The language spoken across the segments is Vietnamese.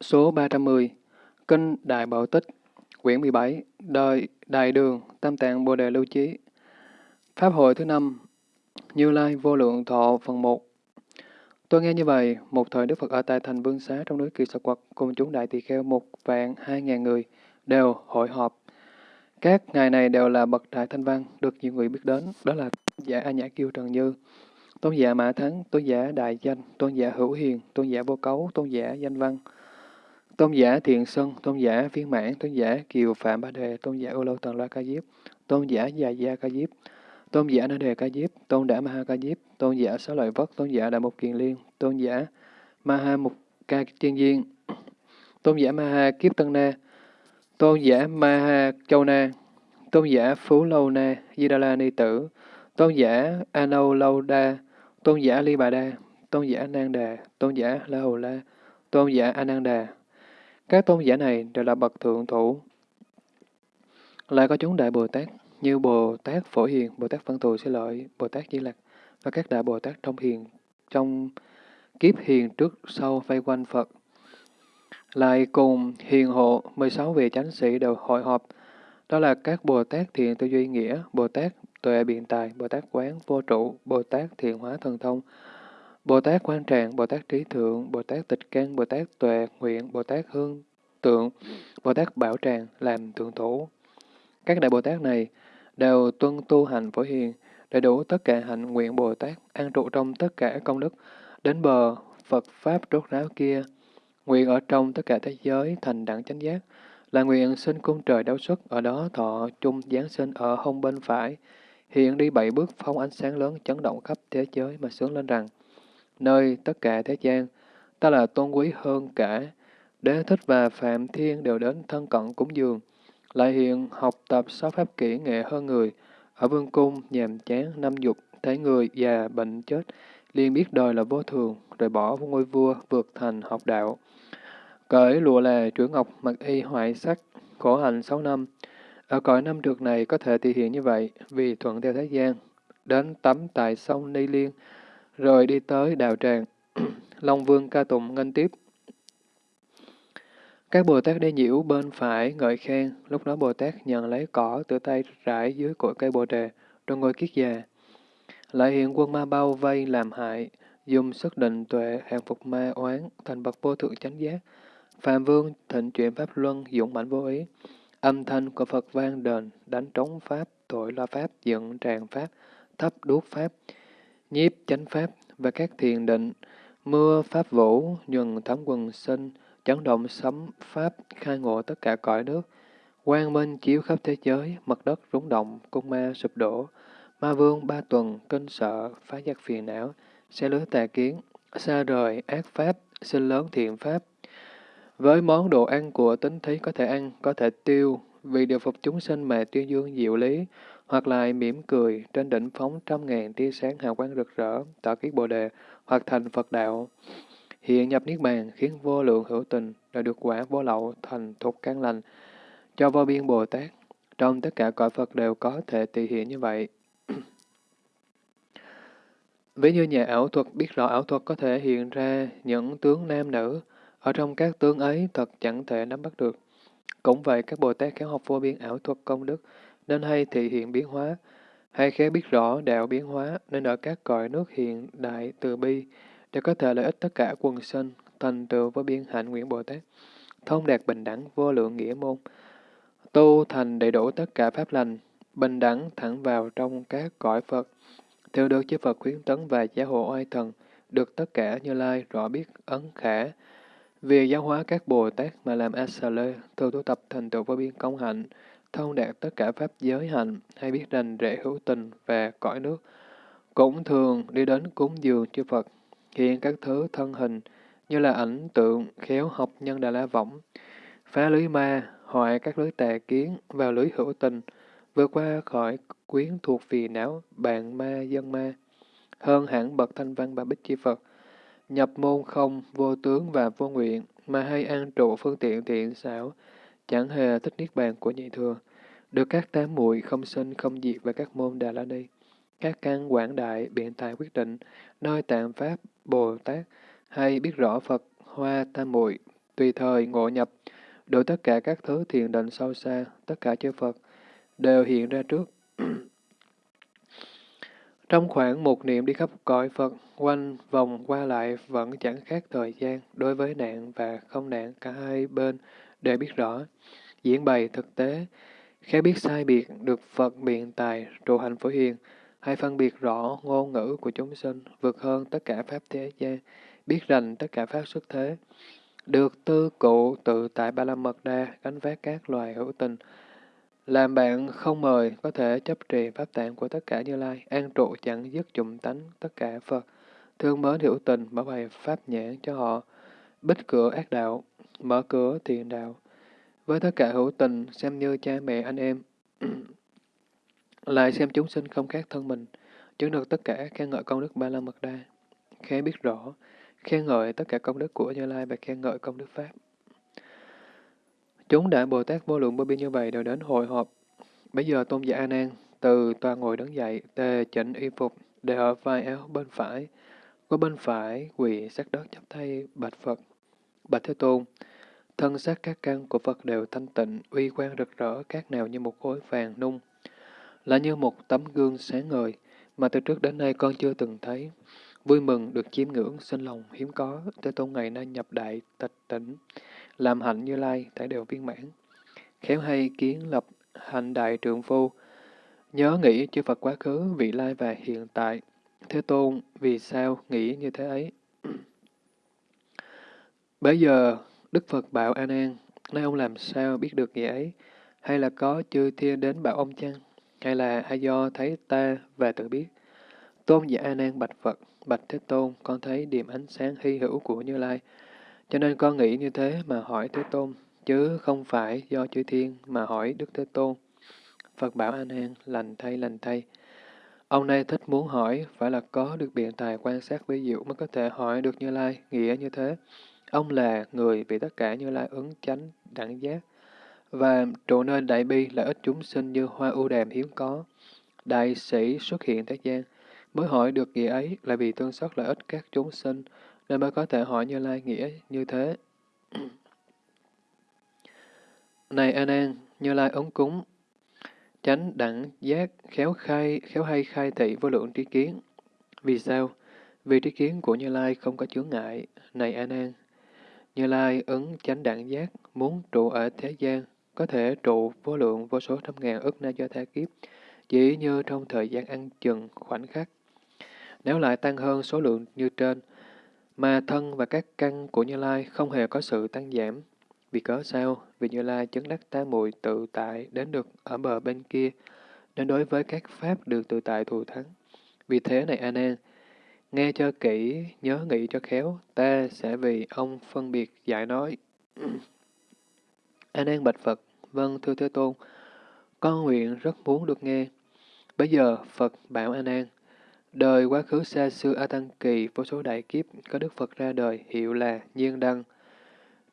Số 310 Kinh Đại Bảo Tích Quyển 17 Đời Đại Đường Tam Tạng Bồ Đề Lưu Chí Pháp hội thứ năm Như Lai Vô Lượng Thọ Phần 1 Tôi nghe như vậy, một thời Đức Phật ở tại thành Vương Xá trong núi Kỳ Sạc Quật cùng chúng đại tỳ kheo một vạn hai ngàn người đều hội họp. Các ngài này đều là bậc đại thanh văn, được nhiều người biết đến, đó là giả A Nhã Kiêu Trần Như, tôn giả Mã Thắng, tôn giả Đại Danh, tôn giả Hữu Hiền, tôn giả Vô Cấu, tôn giả Danh Văn, tôn giả Thiện Sân, tôn giả Viên Mãn, tôn giả Kiều Phạm Ba Đề, tôn giả u Lâu Tần La Ca Diếp, tôn giả Già Gia Ca Diếp, tôn giả Na Đề Ca Diếp, tôn giả Maha Ca Diếp, tôn giả Sáu Lợi Vất, tôn giả Đại Mục Kiền Liên, tôn giả ma ha Mục Ca Tiên Duyên, tôn giả ma ha Kiếp Tân Na, tôn giả ma ha Châu Na, tôn giả Phú Lâu Na, Di Đà La Ni Tử, tôn giả Anâu Lâu Đa, tôn giả Ly Bà Đa, tôn giả Nang Đà, tôn giả La Hầu La, tôn giả Ananda. Các tôn giả này đều là bậc thượng thủ. Lại có chúng đại Bồ Tát như Bồ Tát Phổ Hiền, Bồ Tát Văn Thù Sư Lợi, Bồ Tát Di Lặc và các đại Bồ Tát trong hiền trong kiếp hiền trước sau vây quanh Phật. Lại cùng hiền hộ 16 vị chánh sĩ đều hội họp, đó là các Bồ Tát thiện tư duy nghĩa, Bồ Tát tuệ biện tài, Bồ Tát quán vô trụ, Bồ Tát thiện hóa thần thông, Bồ Tát quan tràng, Bồ Tát trí thượng, Bồ Tát tịch căn, Bồ Tát tuệ nguyện, Bồ Tát hương tượng, Bồ Tát bảo tràng làm thượng thủ. Các đại Bồ Tát này đều tuân tu hành phổ hiền, đầy đủ tất cả hạnh nguyện Bồ Tát, an trụ trong tất cả công đức, đến bờ Phật Pháp rốt ráo kia, nguyện ở trong tất cả thế giới thành đẳng chánh giác, là nguyện sinh cung trời đấu xuất, ở đó thọ chung giáng sinh ở hông bên phải, hiện đi bảy bước phóng ánh sáng lớn chấn động khắp thế giới mà sướng lên rằng, nơi tất cả thế gian, ta là tôn quý hơn cả, đế thích và phạm thiên đều đến thân cận cúng dường, lại hiện học tập sáu pháp kỹ nghệ hơn người, ở vương cung, nhàm chán, năm dục, thấy người già, bệnh chết, liền biết đời là vô thường, rồi bỏ ngôi vua, vượt thành học đạo. Cởi lụa là chuỗi ngọc mặc y hoại sắc, khổ hạnh sáu năm. Ở cõi năm trượt này có thể thể hiện như vậy, vì thuận theo thế gian, đến tắm tại sông Ni Liên, rồi đi tới đạo tràng. Long Vương ca tụng ngân tiếp. Các Bồ Tát đi nhiễu bên phải ngợi khen, lúc đó Bồ Tát nhận lấy cỏ từ tay rải dưới cội cây bồ đề, rồi ngồi kiết già. Lại hiện quân ma bao vây làm hại, dùng sức định tuệ hàng phục ma oán, thành bậc vô thượng chánh giác. Phạm Vương thịnh chuyển Pháp Luân, dũng mãnh vô ý. Âm thanh của Phật vang đền, đánh trống Pháp, tội loa Pháp, dựng tràng Pháp, thấp đuốc Pháp, nhiếp chánh Pháp và các thiền định, mưa Pháp vũ, nhuần thấm quần sinh, chấn động sấm Pháp, khai ngộ tất cả cõi nước. Quang minh chiếu khắp thế giới, mặt đất rúng động, cung ma sụp đổ. Ma vương ba tuần, kinh sợ, phá giác phiền não, xe lưới tà kiến, xa rời, ác pháp, sinh lớn thiện pháp. Với món đồ ăn của tính thí có thể ăn, có thể tiêu, vì điều phục chúng sinh mà tuyên dương diệu lý, hoặc lại mỉm cười, trên đỉnh phóng trăm ngàn tia sáng hào quang rực rỡ, tỏ kiết bồ đề, hoặc thành Phật đạo. Hiện nhập Niết Bàn khiến vô lượng hữu tình, đã được quả vô lậu thành thục căn lành, cho vô biên Bồ Tát. Trong tất cả cõi Phật đều có thể tỳ hiện như vậy. Ví như nhà ảo thuật biết rõ ảo thuật có thể hiện ra những tướng nam nữ, ở trong các tướng ấy thật chẳng thể nắm bắt được. Cũng vậy, các Bồ Tát khéo học vô biên ảo thuật công đức, nên hay thị hiện biến hóa, hay khéo biết rõ đạo biến hóa, nên ở các cõi nước hiện đại từ bi, để có thể lợi ích tất cả quần sinh, thành tựu với biên hạnh nguyện Bồ Tát, thông đạt bình đẳng vô lượng nghĩa môn, tu thành đầy đủ tất cả pháp lành, bình đẳng thẳng vào trong các cõi Phật, theo được chư Phật khuyến tấn và giáo hộ oai thần, được tất cả như lai rõ biết ấn khả, vì giáo hóa các Bồ Tát mà làm A-sa-lê, thường tu tập thành tựu với biên công hạnh, thông đạt tất cả pháp giới hạnh, hay biết đành rễ hữu tình và cõi nước, cũng thường đi đến cúng dường chư Phật, hiện các thứ thân hình, như là ảnh tượng, khéo học nhân đà la võng, phá lưới ma, hoại các lưới tà kiến vào lưới hữu tình, vượt qua khỏi quyến thuộc vì não, bạn ma, dân ma, hơn hẳn bậc thanh văn ba bích chi Phật, nhập môn không, vô tướng và vô nguyện, mà hay an trụ phương tiện thiện xảo, chẳng hề thích niết bàn của nhị thừa, được các tám muội không sinh không diệt và các môn Đà La Ni, các căn quảng đại, biện tài quyết định, nơi tạng pháp, Bồ Tát, hay biết rõ Phật, hoa tam muội tùy thời ngộ nhập, đổi tất cả các thứ thiền định sâu xa, tất cả chư Phật, đều hiện ra trước. Trong khoảng một niệm đi khắp cõi Phật, quanh vòng qua lại vẫn chẳng khác thời gian, đối với nạn và không nạn cả hai bên đều biết rõ. Diễn bày thực tế, khéo biết sai biệt được Phật biện tài, trụ hành phổ hiền, hay phân biệt rõ ngôn ngữ của chúng sinh, vượt hơn tất cả pháp thế gian, biết rành tất cả pháp xuất thế, được tư cụ tự tại Ba La Mật Đa, gánh vác các loài hữu tình, làm bạn không mời, có thể chấp trì pháp tạng của tất cả Như Lai, an trụ chẳng dứt dụng tánh tất cả Phật, thương mến hữu tình, bảo bày pháp nhãn cho họ, bích cửa ác đạo, mở cửa thiện đạo. Với tất cả hữu tình, xem như cha mẹ anh em, lại xem chúng sinh không khác thân mình, chứng được tất cả khen ngợi công đức Ba La Mật Đa, khen biết rõ, khen ngợi tất cả công đức của Như Lai và khen ngợi công đức Pháp. Chúng đại Bồ Tát vô lượng vô biên như vậy đều đến hội họp. Bây giờ tôn giả A Nan từ tòa ngồi đứng dậy, tề chỉnh y phục, để ở vai áo bên phải, có bên phải quỳ sát đất chắp tay bạch Phật. Bạch Thế Tôn, thân xác các căn của Phật đều thanh tịnh, uy quang rực rỡ, các nào như một khối vàng nung, là như một tấm gương sáng ngời, mà từ trước đến nay con chưa từng thấy. Vui mừng được chiêm ngưỡng, sinh lòng hiếm có, Thế Tôn ngày nay nhập đại tịch tỉnh, làm hạnh như lai, thể đều viên mãn. Khéo hay kiến lập hạnh đại trượng phu, nhớ nghĩ chư Phật quá khứ, vị lai và hiện tại. Thế Tôn, vì sao nghĩ như thế ấy? Bây giờ, Đức Phật bảo A Nan, nay ông làm sao biết được nghĩa ấy? Hay là có chư thiên đến bảo ông chăng? Hay là hay do thấy ta và tự biết? Tôn giả A Nan bạch Phật, bạch Thế Tôn, con thấy điểm ánh sáng hy hữu của Như Lai, cho nên con nghĩ như thế mà hỏi Thế Tôn, chứ không phải do chư thiên mà hỏi Đức Thế Tôn. Phật bảo An An, lành thay lành thay. Ông nay thích muốn hỏi, phải là có được biện tài quan sát ví diệu mới có thể hỏi được Như Lai, nghĩa như thế. Ông là người bị tất cả Như Lai ứng chánh, đẳng giác, và trụ nơi đại bi là ít chúng sinh như hoa ưu đàm hiếm có. Đại sĩ xuất hiện thế gian, mới hỏi được nghĩa ấy là vì tương xót lợi ích các chúng sinh, nên mới có thể hỏi Như Lai nghĩa như thế. Này An An, Như Lai ứng cúng, chánh đẳng giác, khéo khai, khéo hay khai thị vô lượng trí kiến. Vì sao? Vì trí kiến của Như Lai không có chướng ngại. Này An An, như Lai ứng chánh đẳng giác, muốn trụ ở thế gian, có thể trụ vô lượng vô số trăm ngàn ức na do tha kiếp, chỉ như trong thời gian ăn chừng khoảnh khắc. Nếu lại tăng hơn số lượng như trên, mà thân và các căn của Như Lai không hề có sự tăng giảm. Vì cớ sao? Vì Như Lai chứng đắc tam muội tự tại đến được ở bờ bên kia, nên đối với các pháp được tự tại thù thắng. Vì thế này A Nan, nghe cho kỹ, nhớ nghĩ cho khéo, ta sẽ vì ông phân biệt giải nói. A An bạch Phật, vâng thưa Thế Tôn, con nguyện rất muốn được nghe. Bây giờ Phật bảo An An, Đời quá khứ xa xưa A Tăng Kỳ, vô số đại kiếp, có Đức Phật ra đời, hiệu là Nhiên Đăng.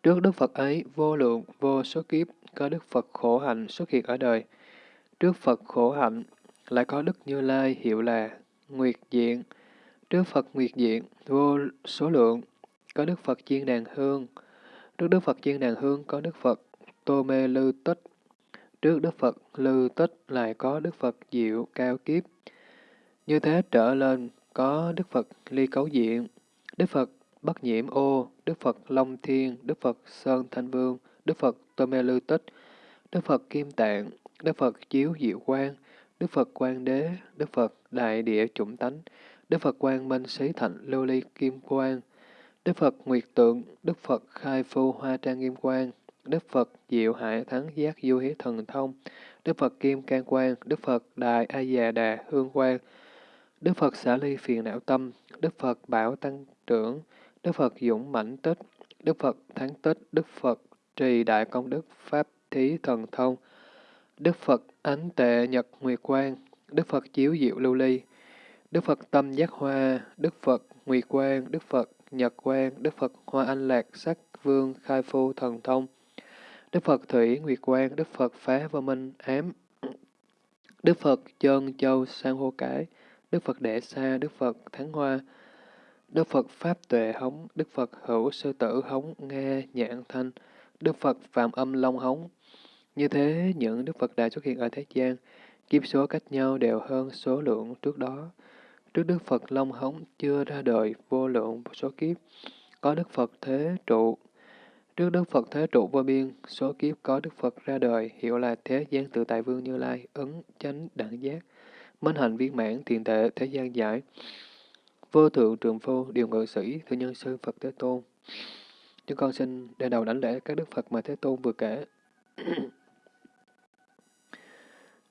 Trước Đức Phật ấy, vô lượng, vô số kiếp, có Đức Phật khổ hạnh xuất hiện ở đời. Trước Phật khổ hạnh, lại có Đức Như Lai, hiệu là Nguyệt Diện đức Phật Nguyệt Diện, vô số lượng, có Đức Phật Chiên Đàn Hương. Trước Đức Phật Chiên Đàn Hương, có Đức Phật Tô Mê Lư Tích. Trước Đức Phật Lư Tích, lại có Đức Phật Diệu Cao Kiếp. Như thế trở lên, có Đức Phật Ly Cấu Diện, Đức Phật Bất Nhiễm Ô, Đức Phật Long Thiên, Đức Phật Sơn Thanh Vương, Đức Phật Tô Mê Lư Tích, Đức Phật Kim Tạng, Đức Phật Chiếu Diệu Quang, Đức Phật Quang Đế, Đức Phật Đại Địa Chủng Tánh, Đức Phật Quang Minh Sĩ Thạnh Lưu Ly Kim Quang, Đức Phật Nguyệt Tượng, Đức Phật Khai Phu Hoa Trang Kim Quang, Đức Phật Diệu Hải Thắng Giác Du Hí Thần Thông, Đức Phật Kim Can Quang, Đức Phật Đại A Già Đà Hương Quang, Đức Phật xả ly phiền não tâm, Đức Phật bảo tăng trưởng, Đức Phật dũng mãnh tích, Đức Phật thắng tích, Đức Phật trì đại công đức Pháp thí thần thông, Đức Phật ánh tệ nhật nguyệt quang, Đức Phật chiếu diệu lưu ly, Đức Phật tâm giác hoa, Đức Phật nguyệt quang, Đức Phật nhật quang, Đức Phật hoa anh lạc sắc vương khai phu thần thông, Đức Phật thủy nguyệt quang, Đức Phật phá vô minh ám, Đức Phật chân châu sang hô cải, Đức Phật Đệ Sa, Đức Phật Thắng Hoa, Đức Phật Pháp Tuệ Hống, Đức Phật Hữu Sư Tử Hống, Nghe Nhãn Thanh, Đức Phật Phạm Âm Long Hống. Như thế, những Đức Phật đã xuất hiện ở thế gian, kiếp số cách nhau đều hơn số lượng trước đó. Trước Đức Phật Long Hống chưa ra đời vô lượng số kiếp, có Đức Phật Thế Trụ. Trước Đức Phật Thế Trụ vô biên, số kiếp có Đức Phật ra đời, hiệu là Thế gian tự tại vương Như Lai, ứng, chánh, đẳng giác, minh hạnh viên mãn, thiền tệ, thế gian giải, vô thượng trường phu, điều ngự sĩ, thư nhân sư Phật Thế Tôn. Chúng con xin để đầu đánh lễ các Đức Phật mà Thế Tôn vừa kể.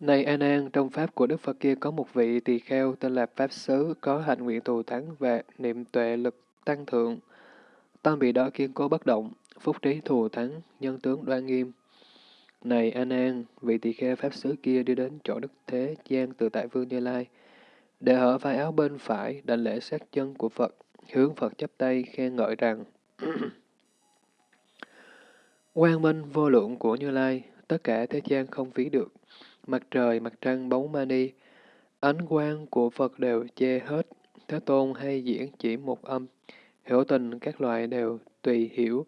Này An An, trong pháp của Đức Phật kia có một vị tỳ kheo tên là Pháp Sứ, có hạnh nguyện thù thắng và niệm tuệ lực tăng thượng. Tâm vị đó kiên cố bất động, phúc trí thù thắng, nhân tướng đoan nghiêm. Này An An, vị tỳ kheo Pháp Sứ kia đi đến chỗ Đức Thế gian từ tại Vương Như Lai, để ở vai áo bên phải đảnh lễ sát chân của Phật, hướng Phật chắp tay khen ngợi rằng Quang minh vô lượng của Như Lai, tất cả thế gian không phí được mặt trời, mặt trăng, bóng mani, ánh quang của Phật đều che hết, Thế Tôn hay diễn chỉ một âm, hiểu tình các loại đều tùy hiểu,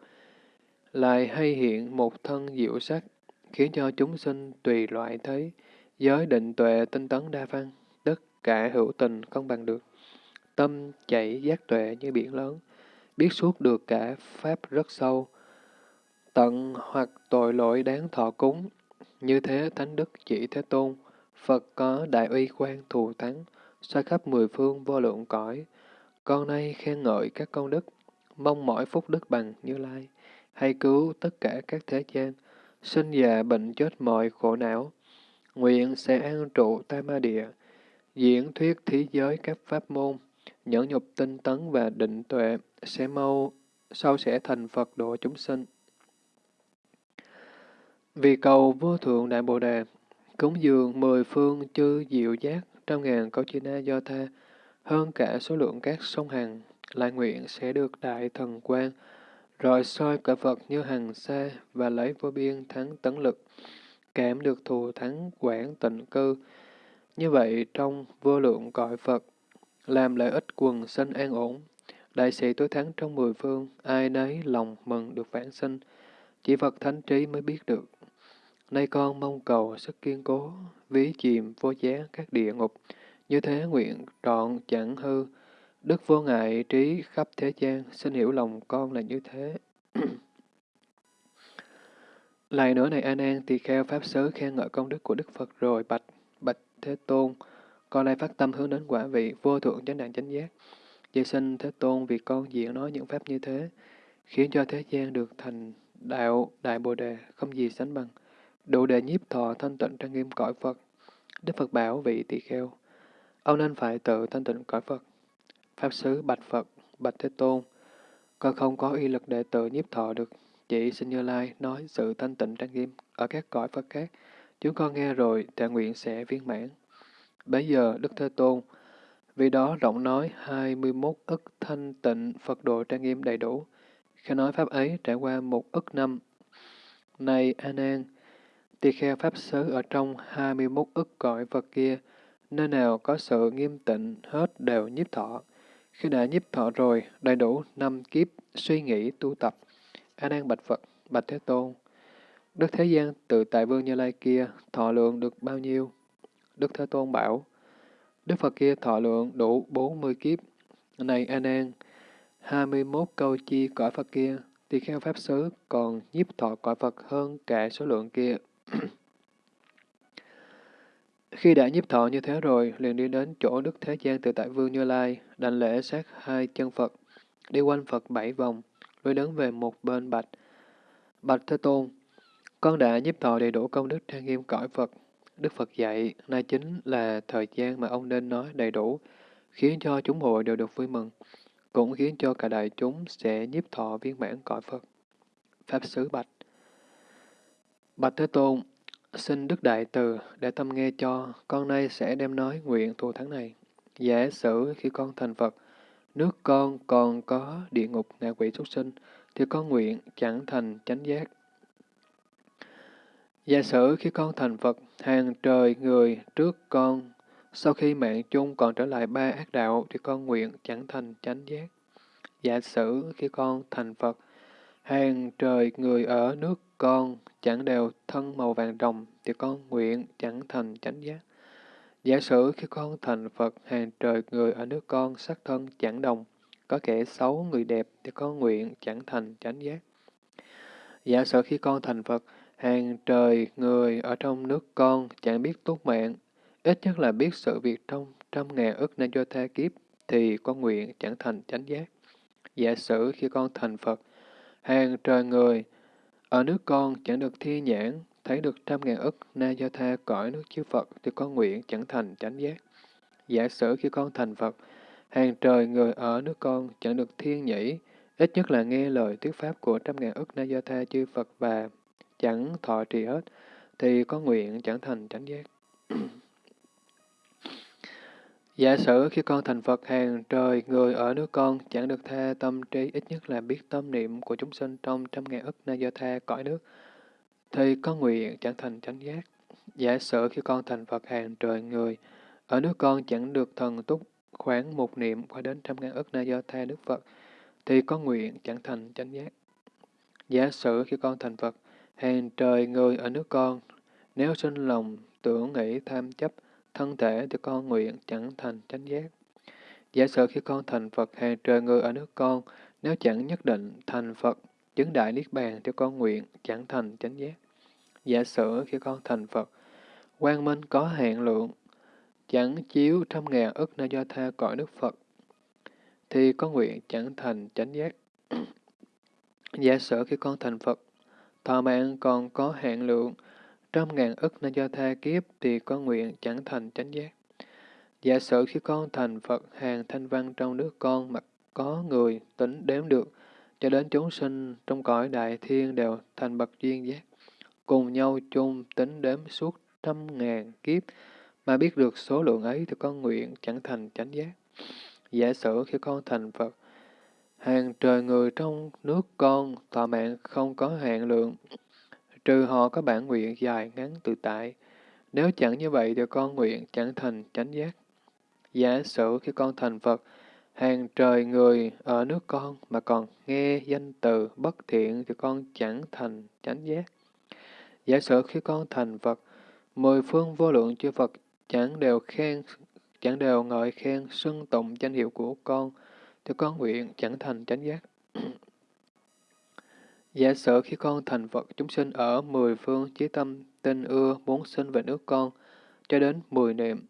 lại hay hiện một thân diệu sắc, khiến cho chúng sinh tùy loại thấy, giới định tuệ tinh tấn đa văn, tất cả hữu tình không bằng được. Tâm chảy giác tuệ như biển lớn, biết suốt được cả pháp rất sâu, tận hoặc tội lỗi đáng thọ cúng, như thế Thánh Đức chỉ Thế Tôn, Phật có đại uy quan thù thắng, xoay khắp mười phương vô lượng cõi. Con nay khen ngợi các công đức, mong mỏi phúc đức bằng Như Lai, hay cứu tất cả các thế gian, sinh già bệnh chết mọi khổ não. Nguyện sẽ an trụ tam ma địa, diễn thuyết thế giới các pháp môn, nhẫn nhục tinh tấn và định tuệ, sẽ mau sau sẽ thành Phật độ chúng sinh. Vì cầu vô thượng đại bồ đề, cúng dường mười phương chư diệu giác trăm ngàn câu chi na do tha, hơn cả số lượng các sông hằng, lại nguyện sẽ được đại thần quan, rồi soi cả Phật như hằng xa và lấy vô biên thắng tấn lực, cảm được thù thắng quảng tịnh cư. Như vậy trong vô lượng cõi Phật, làm lợi ích quần sinh an ổn, đại sĩ tối thắng trong mười phương, ai nấy lòng mừng được vãng sinh, chỉ Phật thánh trí mới biết được. Nay con mong cầu sức kiên cố, ví chìm vô giá các địa ngục, như thế nguyện trọn chẳng hư, đức vô ngại trí khắp thế gian, xin hiểu lòng con là như thế. Lại nữa này A Nan tỳ kheo pháp sớ khen ngợi công đức của Đức Phật rồi bạch bạch Thế Tôn, con nay phát tâm hướng đến quả vị vô thượng chánh đẳng chánh giác. Vậy xin Thế Tôn vì con diễn nói những pháp như thế, khiến cho thế gian được thành đạo đại bồ đề không gì sánh bằng đủ để nhiếp thọ thanh tịnh trang nghiêm cõi Phật. Đức Phật bảo vị tỳ kheo, ông nên phải tự thanh tịnh cõi Phật. Pháp Sứ bạch Phật, bạch Thế Tôn, con không có uy lực để tự nhiếp thọ được, chỉ xin Như Lai nói sự thanh tịnh trang nghiêm ở các cõi Phật khác. Chúng con nghe rồi, tạ nguyện sẽ viên mãn. Bây giờ, Đức Thế Tôn, vì đó rộng nói 21 ức thanh tịnh Phật độ trang nghiêm đầy đủ. Khi nói Pháp ấy trải qua một ức năm. Này A Nan, Tỳ kheo Pháp xứ ở trong 21 ức cõi Phật kia, nơi nào có sự nghiêm tịnh hết đều nhiếp thọ. Khi đã nhiếp thọ rồi, đầy đủ năm kiếp suy nghĩ tu tập. A Nan bạch Phật, bạch Thế Tôn. Đức Thế gian tự tại Vương Như Lai kia thọ lượng được bao nhiêu? Đức Thế Tôn bảo, Đức Phật kia thọ lượng đủ 40 kiếp. Này A Nan, 21 câu chi cõi Phật kia, tỳ kheo Pháp xứ còn nhiếp thọ cõi Phật hơn cả số lượng kia khi đã nhiếp thọ như thế rồi, liền đi đến chỗ Đức Thế gian từ tại Vương Như Lai, đảnh lễ sát hai chân Phật, đi quanh Phật bảy vòng, rồi đứng về một bên bạch. Bạch Thế Tôn, con đã nhiếp thọ đầy đủ công đức trang nghiêm cõi Phật. Đức Phật dạy, nay chính là thời gian mà ông nên nói đầy đủ, khiến cho chúng hội đều được vui mừng, cũng khiến cho cả đại chúng sẽ nhiếp thọ viên mãn cõi Phật. Pháp Sứ Bạch Bạch Thế Tôn, xin Đức Đại Từ để tâm nghe cho, con nay sẽ đem nói nguyện thù thắng này. Giả sử khi con thành Phật, nước con còn có địa ngục ngạ quỷ xuất sinh, thì con nguyện chẳng thành chánh giác. Giả sử khi con thành Phật, hàng trời người trước con, sau khi mạng chung còn trở lại ba ác đạo, thì con nguyện chẳng thành chánh giác. Giả sử khi con thành Phật, hàng trời người ở nước con chẳng đều thân màu vàng rồng, thì con nguyện chẳng thành chánh giác. Giả sử khi con thành Phật, hàng trời người ở nước con sắc thân chẳng đồng, có kẻ xấu người đẹp, thì con nguyện chẳng thành chánh giác. Giả sử khi con thành Phật, hàng trời người ở trong nước con chẳng biết tốt mạng, ít nhất là biết sự việc trong trăm ngàn ức nên do tha kiếp, thì con nguyện chẳng thành chánh giác. Giả sử khi con thành Phật, hàng trời người ở nước con chẳng được thi nhãn, thấy được trăm ngàn ức na do tha cõi nước chư Phật, thì con nguyện chẳng thành chánh giác. Giả sử khi con thành Phật, hàng trời người ở nước con chẳng được thiên nhĩ, ít nhất là nghe lời thuyết pháp của trăm ngàn ức na do tha chư Phật và chẳng thọ trì hết, thì con nguyện chẳng thành chánh giác. Giả sử khi con thành Phật hàng trời, người ở nước con chẳng được tha tâm trí ít nhất là biết tâm niệm của chúng sinh trong trăm ngàn ức na do tha cõi nước, thì có nguyện chẳng thành chánh giác. Giả sử khi con thành Phật hàng trời người, ở nước con chẳng được thần túc khoảng một niệm qua đến trăm ngàn ức na do tha Đức Phật, thì có nguyện chẳng thành chánh giác. Giả sử khi con thành Phật, hàng trời người ở nước con, nếu sinh lòng tưởng nghĩ tham chấp, thân thể thì con nguyện chẳng thành chánh giác. Giả sử khi con thành Phật hàng trời người ở nước con, nếu chẳng nhất định thành Phật, chứng đại niết bàn thì con nguyện chẳng thành chánh giác. Giả sử khi con thành Phật, quang minh có hạn lượng, chẳng chiếu trăm ngàn ức nơi do tha cõi nước Phật, thì con nguyện chẳng thành chánh giác. Giả sử khi con thành Phật, thọ mạng còn có hạn lượng, trăm ngàn ức nên do tha kiếp thì con nguyện chẳng thành chánh giác. Giả sử khi con thành Phật hàng thanh văn trong nước con mà có người tính đếm được, cho đến chúng sinh trong cõi đại thiên đều thành bậc duyên giác, cùng nhau chung tính đếm suốt trăm ngàn kiếp, mà biết được số lượng ấy thì con nguyện chẳng thành chánh giác. Giả sử khi con thành Phật, hàng trời người trong nước con thọ mạng không có hạn lượng, trừ họ có bản nguyện dài ngắn tự tại. Nếu chẳng như vậy thì con nguyện chẳng thành chánh giác. Giả sử khi con thành Phật, hàng trời người ở nước con mà còn nghe danh từ bất thiện thì con chẳng thành chánh giác. Giả sử khi con thành Phật, mười phương vô lượng chư Phật chẳng đều khen, chẳng đều ngợi khen xưng tụng danh hiệu của con, thì con nguyện chẳng thành chánh giác. Giả sử khi con thành Phật, chúng sinh ở mười phương chí tâm tinh ưa muốn sinh về nước con, cho đến mười niệm.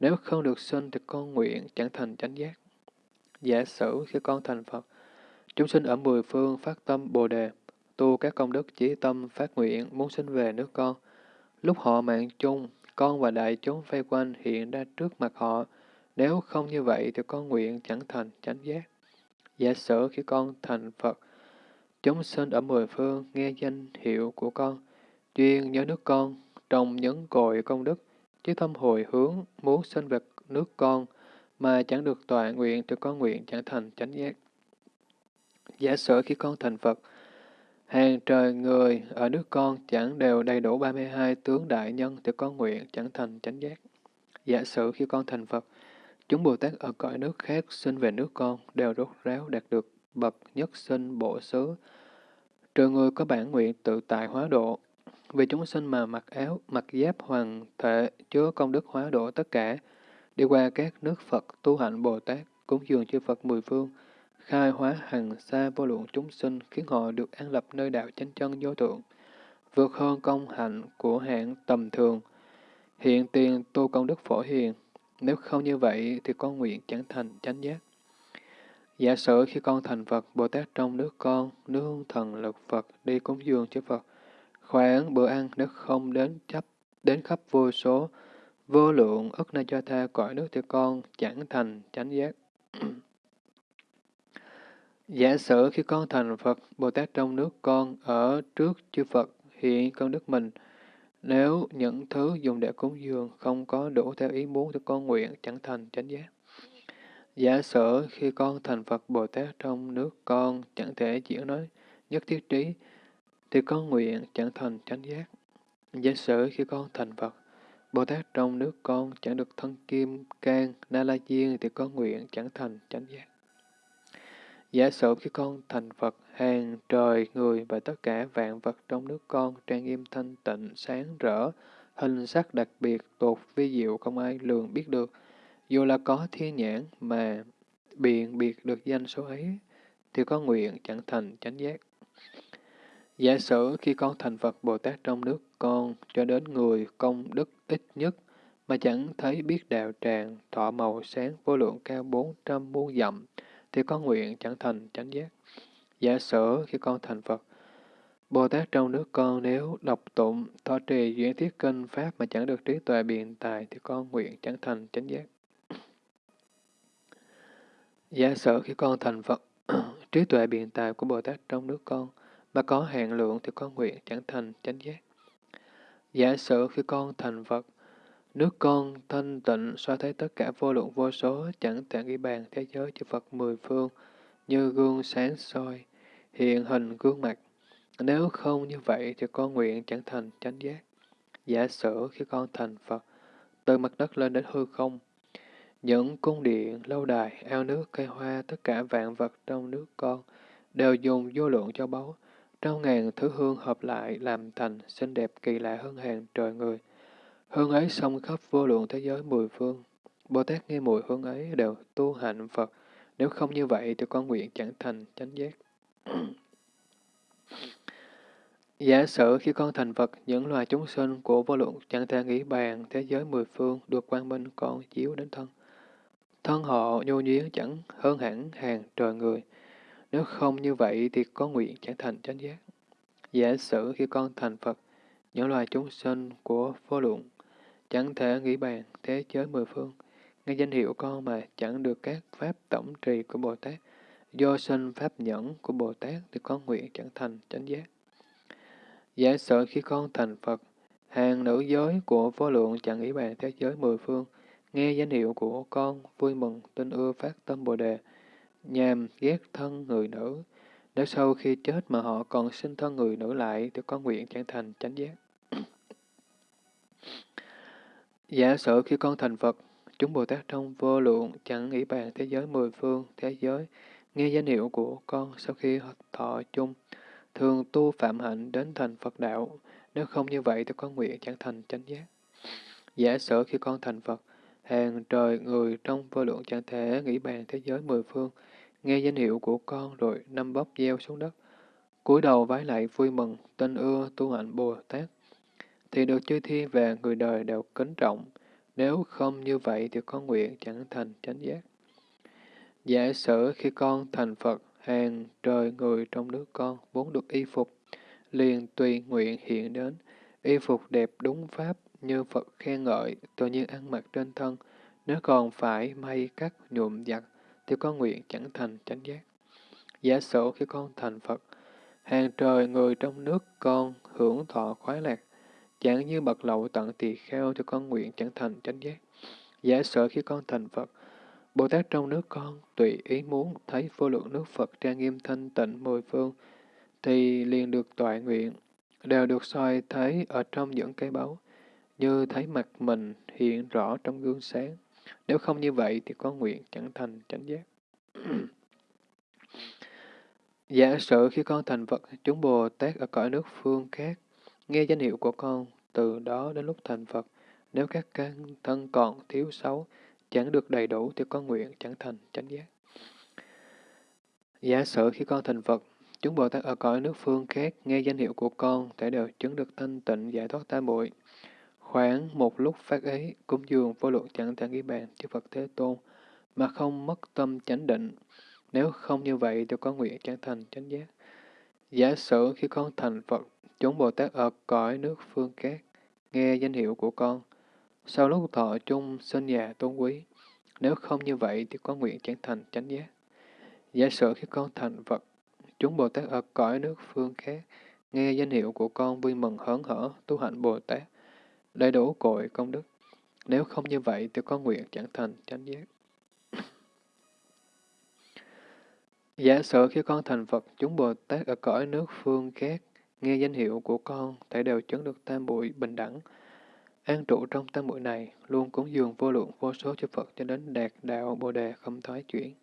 Nếu không được sinh thì con nguyện chẳng thành chánh giác. Giả sử khi con thành Phật, chúng sinh ở mười phương phát tâm Bồ Đề, tu các công đức chí tâm phát nguyện muốn sinh về nước con. Lúc họ mạng chung, con và đại chúng vây quanh hiện ra trước mặt họ. Nếu không như vậy thì con nguyện chẳng thành chánh giác. Giả sử khi con thành Phật, Chúng sinh ở mười phương nghe danh hiệu của con, chuyên nhớ nước con, trong nhấn cội công đức, chứ tâm hồi hướng muốn sinh về nước con, mà chẳng được tọa nguyện thì con nguyện chẳng thành chánh giác. Giả sử khi con thành Phật, hàng trời người ở nước con chẳng đều đầy đủ 32 tướng đại nhân thì con nguyện chẳng thành chánh giác. Giả sử khi con thành Phật, chúng Bồ Tát ở cõi nước khác sinh về nước con đều rốt ráo đạt được bậc nhất sinh bộ xứ, trừ người có bản nguyện tự tại hóa độ. Vì chúng sinh mà mặc áo, mặc giáp hoàng thể, chứa công đức hóa độ tất cả, đi qua các nước Phật, tu hạnh Bồ Tát, cúng dường chư Phật mười phương, khai hóa hằng xa vô lượng chúng sinh, khiến họ được an lập nơi đạo chánh chân vô thượng, vượt hơn công hạnh của hạng tầm thường. Hiện tiền tu công đức phổ hiền, nếu không như vậy thì con nguyện chẳng thành chánh giác. Giả sử khi con thành Phật, Bồ Tát trong nước con, nương thần lực Phật đi cúng dường cho Phật, khoảng bữa ăn nếu không đến chấp đến khắp vô số, vô lượng ức na cho tha cõi nước thì con chẳng thành chánh giác. Giả sử khi con thành Phật, Bồ Tát trong nước con ở trước chư Phật hiện con đức mình, nếu những thứ dùng để cúng dường không có đủ theo ý muốn thì con nguyện chẳng thành chánh giác. Giả sử khi con thành Phật Bồ Tát trong nước con chẳng thể diễn nói nhất thiết trí, thì con nguyện chẳng thành chánh giác. Giả sử khi con thành Phật, Bồ Tát trong nước con chẳng được thân kim, can, na la diên thì con nguyện chẳng thành chánh giác. Giả sử khi con thành Phật, hàng trời, người và tất cả vạn vật trong nước con trang nghiêm thanh tịnh, sáng rỡ, hình sắc đặc biệt, tột vi diệu không ai lường biết được. Dù là có thiên nhãn mà biện biệt được danh số ấy, thì có nguyện chẳng thành chánh giác. Giả sử khi con thành Phật Bồ Tát trong nước con cho đến người công đức ít nhất mà chẳng thấy biết đạo tràng, thọ màu sáng vô lượng cao bốn trăm muôn dặm, thì có nguyện chẳng thành chánh giác. Giả sử khi con thành Phật, Bồ Tát trong nước con nếu đọc tụng, thọ trì, duyên thiết kinh Pháp mà chẳng được trí tuệ biện tài thì con nguyện chẳng thành chánh giác. Giả sử khi con thành Phật, trí tuệ biện tài của Bồ Tát trong nước con mà có hạn lượng thì con nguyện chẳng thành chánh giác. Giả sử khi con thành Phật, nước con thanh tịnh so thấy tất cả vô lượng vô số chẳng thể ghi bàn thế giới chư Phật mười phương như gương sáng soi, hiện hình gương mặt. Nếu không như vậy thì con nguyện chẳng thành chánh giác. Giả sử khi con thành Phật, từ mặt đất lên đến hư không, những cung điện, lâu đài, ao nước, cây hoa, tất cả vạn vật trong nước con đều dùng vô lượng cho báu, trong ngàn thứ hương hợp lại làm thành xinh đẹp kỳ lạ hơn hàng trời người. Hương ấy xông khắp vô lượng thế giới mười phương. Bồ Tát nghe mùi hương ấy đều tu hạnh Phật. Nếu không như vậy thì con nguyện chẳng thành chánh giác. Giả sử khi con thành Phật, những loài chúng sinh của vô lượng chẳng thể nghĩ bàn thế giới mười phương được quang minh con chiếu đến thân. Thân họ nhu nhuyến chẳng hơn hẳn hàng trời người. Nếu không như vậy thì có nguyện chẳng thành chánh giác. Giả sử khi con thành Phật, những loài chúng sinh của vô lượng chẳng thể nghĩ bàn thế giới mười phương, nghe danh hiệu con mà chẳng được các pháp tổng trì của Bồ Tát, do sinh pháp nhẫn của Bồ Tát thì con nguyện chẳng thành chánh giác. Giả sử khi con thành Phật, hàng nữ giới của vô lượng chẳng nghĩ bàn thế giới mười phương, nghe danh hiệu của con vui mừng tin ưa phát tâm Bồ Đề, nhàm ghét thân người nữ. Nếu sau khi chết mà họ còn sinh thân người nữ lại thì con nguyện chẳng thành chánh giác. Dạ Giả sử khi con thành Phật, chúng Bồ Tát trong vô lượng chẳng nghĩ bàn thế giới mười phương, thế giới, nghe danh hiệu của con sau khi thọ chung, thường tu phạm hạnh đến thành Phật đạo, nếu không như vậy thì con nguyện chẳng thành chánh giác. Dạ Giả sử khi con thành Phật, hàng trời người trong vô lượng chẳng thể nghĩ bàn thế giới mười phương, nghe danh hiệu của con rồi năm bóc gieo xuống đất, cúi đầu vái lại vui mừng, tin ưa tu hạnh Bồ Tát, thì được chư thiên và người đời đều kính trọng. Nếu không như vậy thì con nguyện chẳng thành chánh giác. Giả sử khi con thành Phật, hàng trời người trong nước con muốn được y phục, liền tùy nguyện hiện đến, y phục đẹp đúng pháp như Phật khen ngợi, tự nhiên ăn mặc trên thân, nếu còn phải may cắt nhuộm giặt, thì con nguyện chẳng thành chánh giác. Giả sử khi con thành Phật, hàng trời người trong nước con hưởng thọ khoái lạc, chẳng như bậc lậu tận tỳ kheo cho con nguyện chẳng thành chánh giác. Giả sử khi con thành Phật, Bồ Tát trong nước con tùy ý muốn thấy vô lượng nước Phật trang nghiêm thanh tịnh mười phương, thì liền được tọa nguyện, đều được soi thấy ở trong những cái báu, như thấy mặt mình hiện rõ trong gương sáng. Nếu không như vậy thì có nguyện chẳng thành chánh giác. Giả sử khi con thành Phật, chúng Bồ Tát ở cõi nước phương khác, nghe danh hiệu của con, từ đó đến lúc thành Phật, nếu các căn thân còn thiếu xấu, chẳng được đầy đủ thì con nguyện chẳng thành chánh giác. Giả sử khi con thành Phật, chúng Bồ Tát ở cõi nước phương khác nghe danh hiệu của con thể đều chứng được thanh tịnh giải thoát tam bụi. Khoảng một lúc phát ấy, cúng dường vô lượng chẳng thể ghi bàn chư Phật Thế Tôn, mà không mất tâm chánh định. Nếu không như vậy thì có nguyện chẳng thành chánh giác. Giả sử khi con thành Phật, chúng Bồ Tát ở cõi nước phương khác, nghe danh hiệu của con, sau lúc thọ chung sinh nhà tôn quý, nếu không như vậy thì có nguyện chẳng thành chánh giác. Giả sử khi con thành Phật, chúng Bồ Tát ở cõi nước phương khác, nghe danh hiệu của con vui mừng hớn hở, tu hạnh Bồ Tát, đầy đủ cội công đức. Nếu không như vậy thì có nguyện chẳng thành chánh giác. Giả sử khi con thành Phật, chúng Bồ Tát ở cõi nước phương khác, nghe danh hiệu của con, thể đều chứng được tam bụi bình đẳng. An trụ trong tam bụi này, luôn cúng dường vô lượng vô số chư Phật cho đến đạt đạo Bồ Đề không thoái chuyển.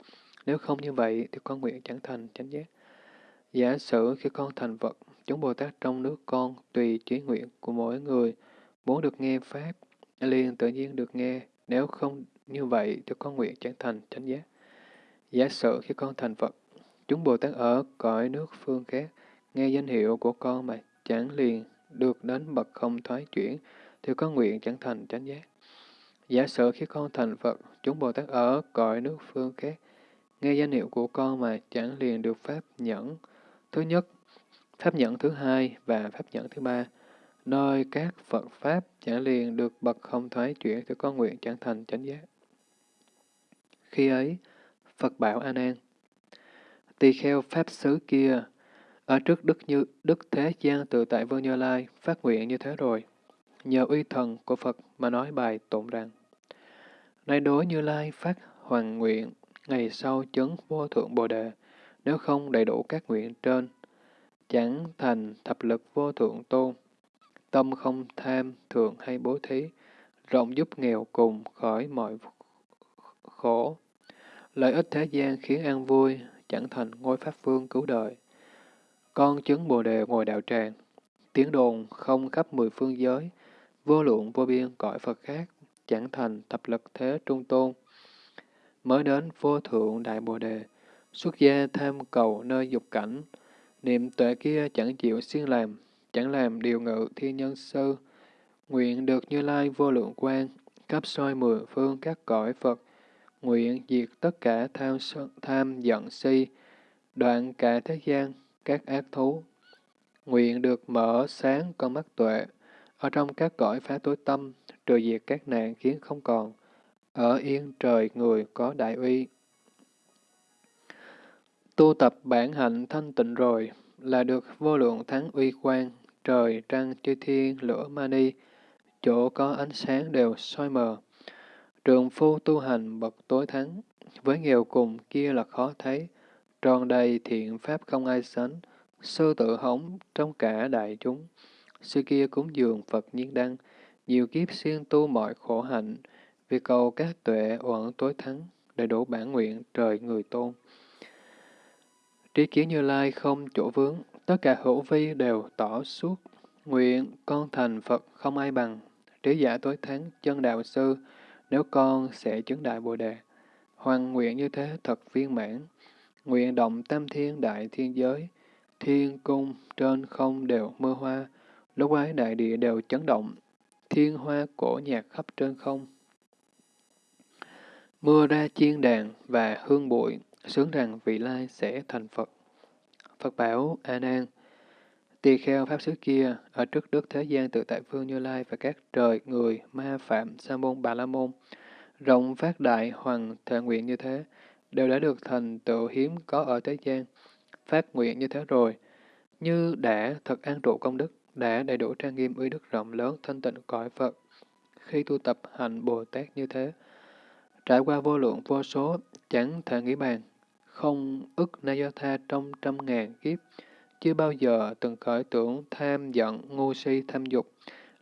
Nếu không như vậy thì con nguyện chẳng thành chánh giác. Giả sử khi con thành Phật, chúng Bồ Tát trong nước con tùy trí nguyện của mỗi người muốn được nghe Pháp, liền tự nhiên được nghe. Nếu không như vậy thì con nguyện chẳng thành chánh giác. Giả sử khi con thành Phật, chúng Bồ Tát ở cõi nước phương khác, nghe danh hiệu của con mà chẳng liền được đến bậc không thoái chuyển, thì con nguyện chẳng thành chánh giác. Giả sử khi con thành Phật, chúng Bồ Tát ở cõi nước phương khác, nghe danh hiệu của con mà chẳng liền được Pháp nhẫn thứ nhất, Pháp nhẫn thứ hai và Pháp nhẫn thứ ba, nơi các Phật Pháp chẳng liền được bậc không thoái chuyển thì có nguyện chẳng thành chánh giác. Khi ấy, Phật bảo A Nan, tỳ kheo Pháp xứ kia, ở trước Đức Như Đức Thế Gian tự tại Vương Như Lai phát nguyện như thế rồi, nhờ uy thần của Phật mà nói bài tụng rằng, nay đối Như Lai phát hoàng nguyện, ngày sau chấn vô thượng Bồ Đề, nếu không đầy đủ các nguyện trên, chẳng thành thập lực vô thượng tôn. Tâm không tham, thường hay bố thí, rộng giúp nghèo cùng khỏi mọi khổ. Lợi ích thế gian khiến an vui, chẳng thành ngôi pháp vương cứu đời. Con chứng bồ đề ngồi đạo tràng, tiếng đồn không khắp mười phương giới, vô lượng vô biên cõi Phật khác, chẳng thành thập lực thế trung tôn. Mới đến vô thượng đại bồ đề, xuất gia tham cầu nơi dục cảnh, niệm tuệ kia chẳng chịu siêng làm, chẳng làm điều ngự thiên nhân sư, nguyện được như lai vô lượng quan, cấp soi mười phương các cõi Phật, nguyện diệt tất cả tham, tham giận si, đoạn cả thế gian, các ác thú. Nguyện được mở sáng con mắt tuệ, ở trong các cõi phá tối tâm, trừ diệt các nạn khiến không còn, ở yên trời người có đại uy. Tu tập bản hạnh thanh tịnh rồi, là được vô lượng thắng uy quan, trời, trăng, chư thiên, lửa mani, chỗ có ánh sáng đều soi mờ. Trường phu tu hành bậc tối thắng, với nghèo cùng kia là khó thấy, tròn đầy thiện pháp không ai sánh, sư tự hống trong cả đại chúng. Sư kia cúng dường Phật nhiên đăng, nhiều kiếp siêng tu mọi khổ hạnh, vì cầu các tuệ uẩn tối thắng, đầy đủ bản nguyện trời người tôn. Trí kiến Như Lai không chỗ vướng, tất cả hữu vi đều tỏ suốt. Nguyện con thành Phật không ai bằng, trí giả tối thắng chân đạo sư, nếu con sẽ chứng đại Bồ Đề. Hoàng nguyện như thế thật viên mãn. Nguyện động tam thiên đại thiên giới, thiên cung trên không đều mưa hoa, lúc ấy đại địa đều chấn động, thiên hoa cổ nhạc khắp trên không. Mưa ra chiên đàn và hương bụi, sướng rằng vị lai sẽ thành Phật. Phật bảo, A Nan, tỳ kheo pháp xứ kia, ở trước đức thế gian tự tại phương Như Lai và các trời, người, ma, phạm, sa môn, bà la môn, rộng phát đại hoàng thệ nguyện như thế, đều đã được thành tựu hiếm có ở thế gian. Phát nguyện như thế rồi, như đã thật an trụ công đức, đã đầy đủ trang nghiêm uy đức rộng lớn thanh tịnh cõi Phật. Khi tu tập hành Bồ Tát như thế, trải qua vô lượng vô số, chẳng thể nghĩ bàn, không ức na do tha trong trăm ngàn kiếp, chưa bao giờ từng khởi tưởng tham giận, ngu si, tham dục,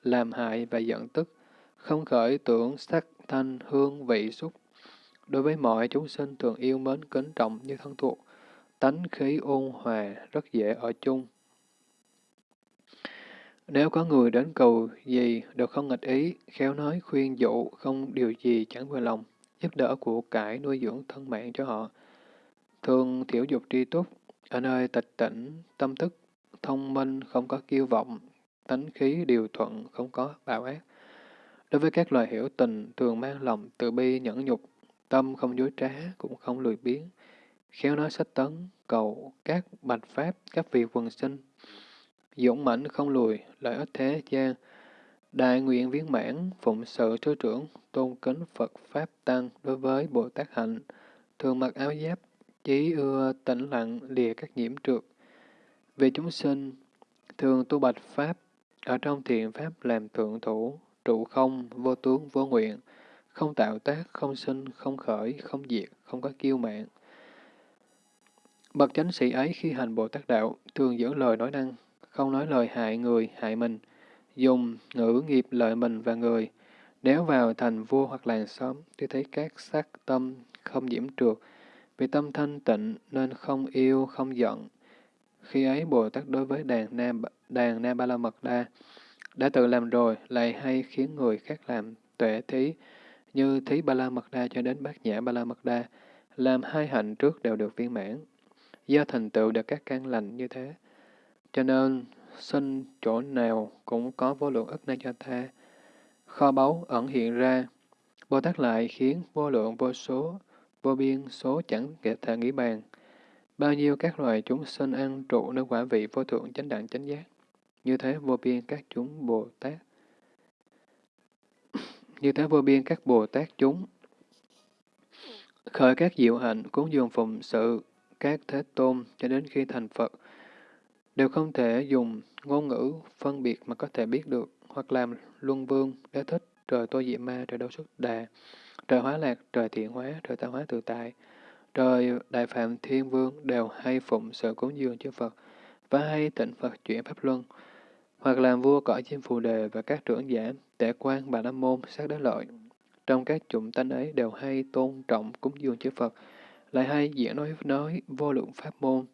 làm hại và giận tức, không khởi tưởng sắc, thanh, hương, vị, xúc. Đối với mọi chúng sinh thường yêu mến kính trọng như thân thuộc, tánh khí ôn hòa, rất dễ ở chung. Nếu có người đến cầu gì đều không nghịch ý, khéo nói khuyên dụ, không điều gì chẳng vừa lòng, giúp đỡ của cải nuôi dưỡng thân mạng cho họ, thường thiểu dục tri túc, ở nơi tịch tỉnh, tâm thức, thông minh, không có kiêu vọng, tánh khí điều thuận, không có bạo ác. Đối với các loài hiểu tình, thường mang lòng từ bi nhẫn nhục, tâm không dối trá, cũng không lười biếng, khéo nói sách tấn, cầu các bạch pháp, các vị quần sinh, dũng mãnh không lùi, lợi ích thế gian, đại nguyện viên mãn, phụng sự sư trưởng, tôn kính Phật Pháp Tăng đối với Bồ Tát Hạnh, thường mặc áo giáp, Chí ưa tĩnh lặng lìa các nhiễm trượt. vì chúng sinh, thường tu bạch Pháp, ở trong thiện Pháp làm thượng thủ, trụ không, vô tướng, vô nguyện, không tạo tác, không sinh, không khởi, không diệt, không có kiêu mạng. Bậc chánh sĩ ấy khi hành Bồ Tát Đạo, thường giữ lời nói năng, không nói lời hại người, hại mình, dùng ngữ nghiệp lợi mình và người. Nếu vào thành vua hoặc làng xóm, tôi thấy các sắc tâm không nhiễm trượt, vì tâm thanh tịnh nên không yêu, không giận. Khi ấy Bồ Tát đối với đàn Nam, đàn Nam Ba La Mật Đa đã tự làm rồi, lại hay khiến người khác làm tuệ thí, như thí Ba La Mật Đa cho đến bát nhã Ba La Mật Đa, làm hai hạnh trước đều được viên mãn. Do thành tựu được các căn lành như thế, cho nên sinh chỗ nào cũng có vô lượng ức na cho tha. Kho báu ẩn hiện ra, Bồ Tát lại khiến vô lượng vô số, vô biên số chẳng thể nghĩ bàn. Bao nhiêu các loài chúng sinh ăn trụ nơi quả vị vô thượng chánh đẳng chánh giác. Như thế vô biên các chúng Bồ Tát. Như thế vô biên các Bồ Tát chúng. Khởi các diệu hạnh, cúng dường phụng sự, các thế tôn cho đến khi thành Phật, đều không thể dùng ngôn ngữ phân biệt mà có thể biết được, hoặc làm luân vương, đế thích, trời tô diệm ma, trời đâu xuất đà, trời hóa lạc, trời thiện hóa, trời tạo hóa tự tại, trời đại phạm thiên vương đều hay phụng sự cúng dường chư Phật, và hay tịnh Phật chuyển Pháp Luân, hoặc làm vua cõi chim phù đề và các trưởng giả, tể quan bà la môn, sát đế lợi. Trong các chủng tánh ấy đều hay tôn trọng cúng dường chư Phật, lại hay diễn nói nói vô lượng pháp môn.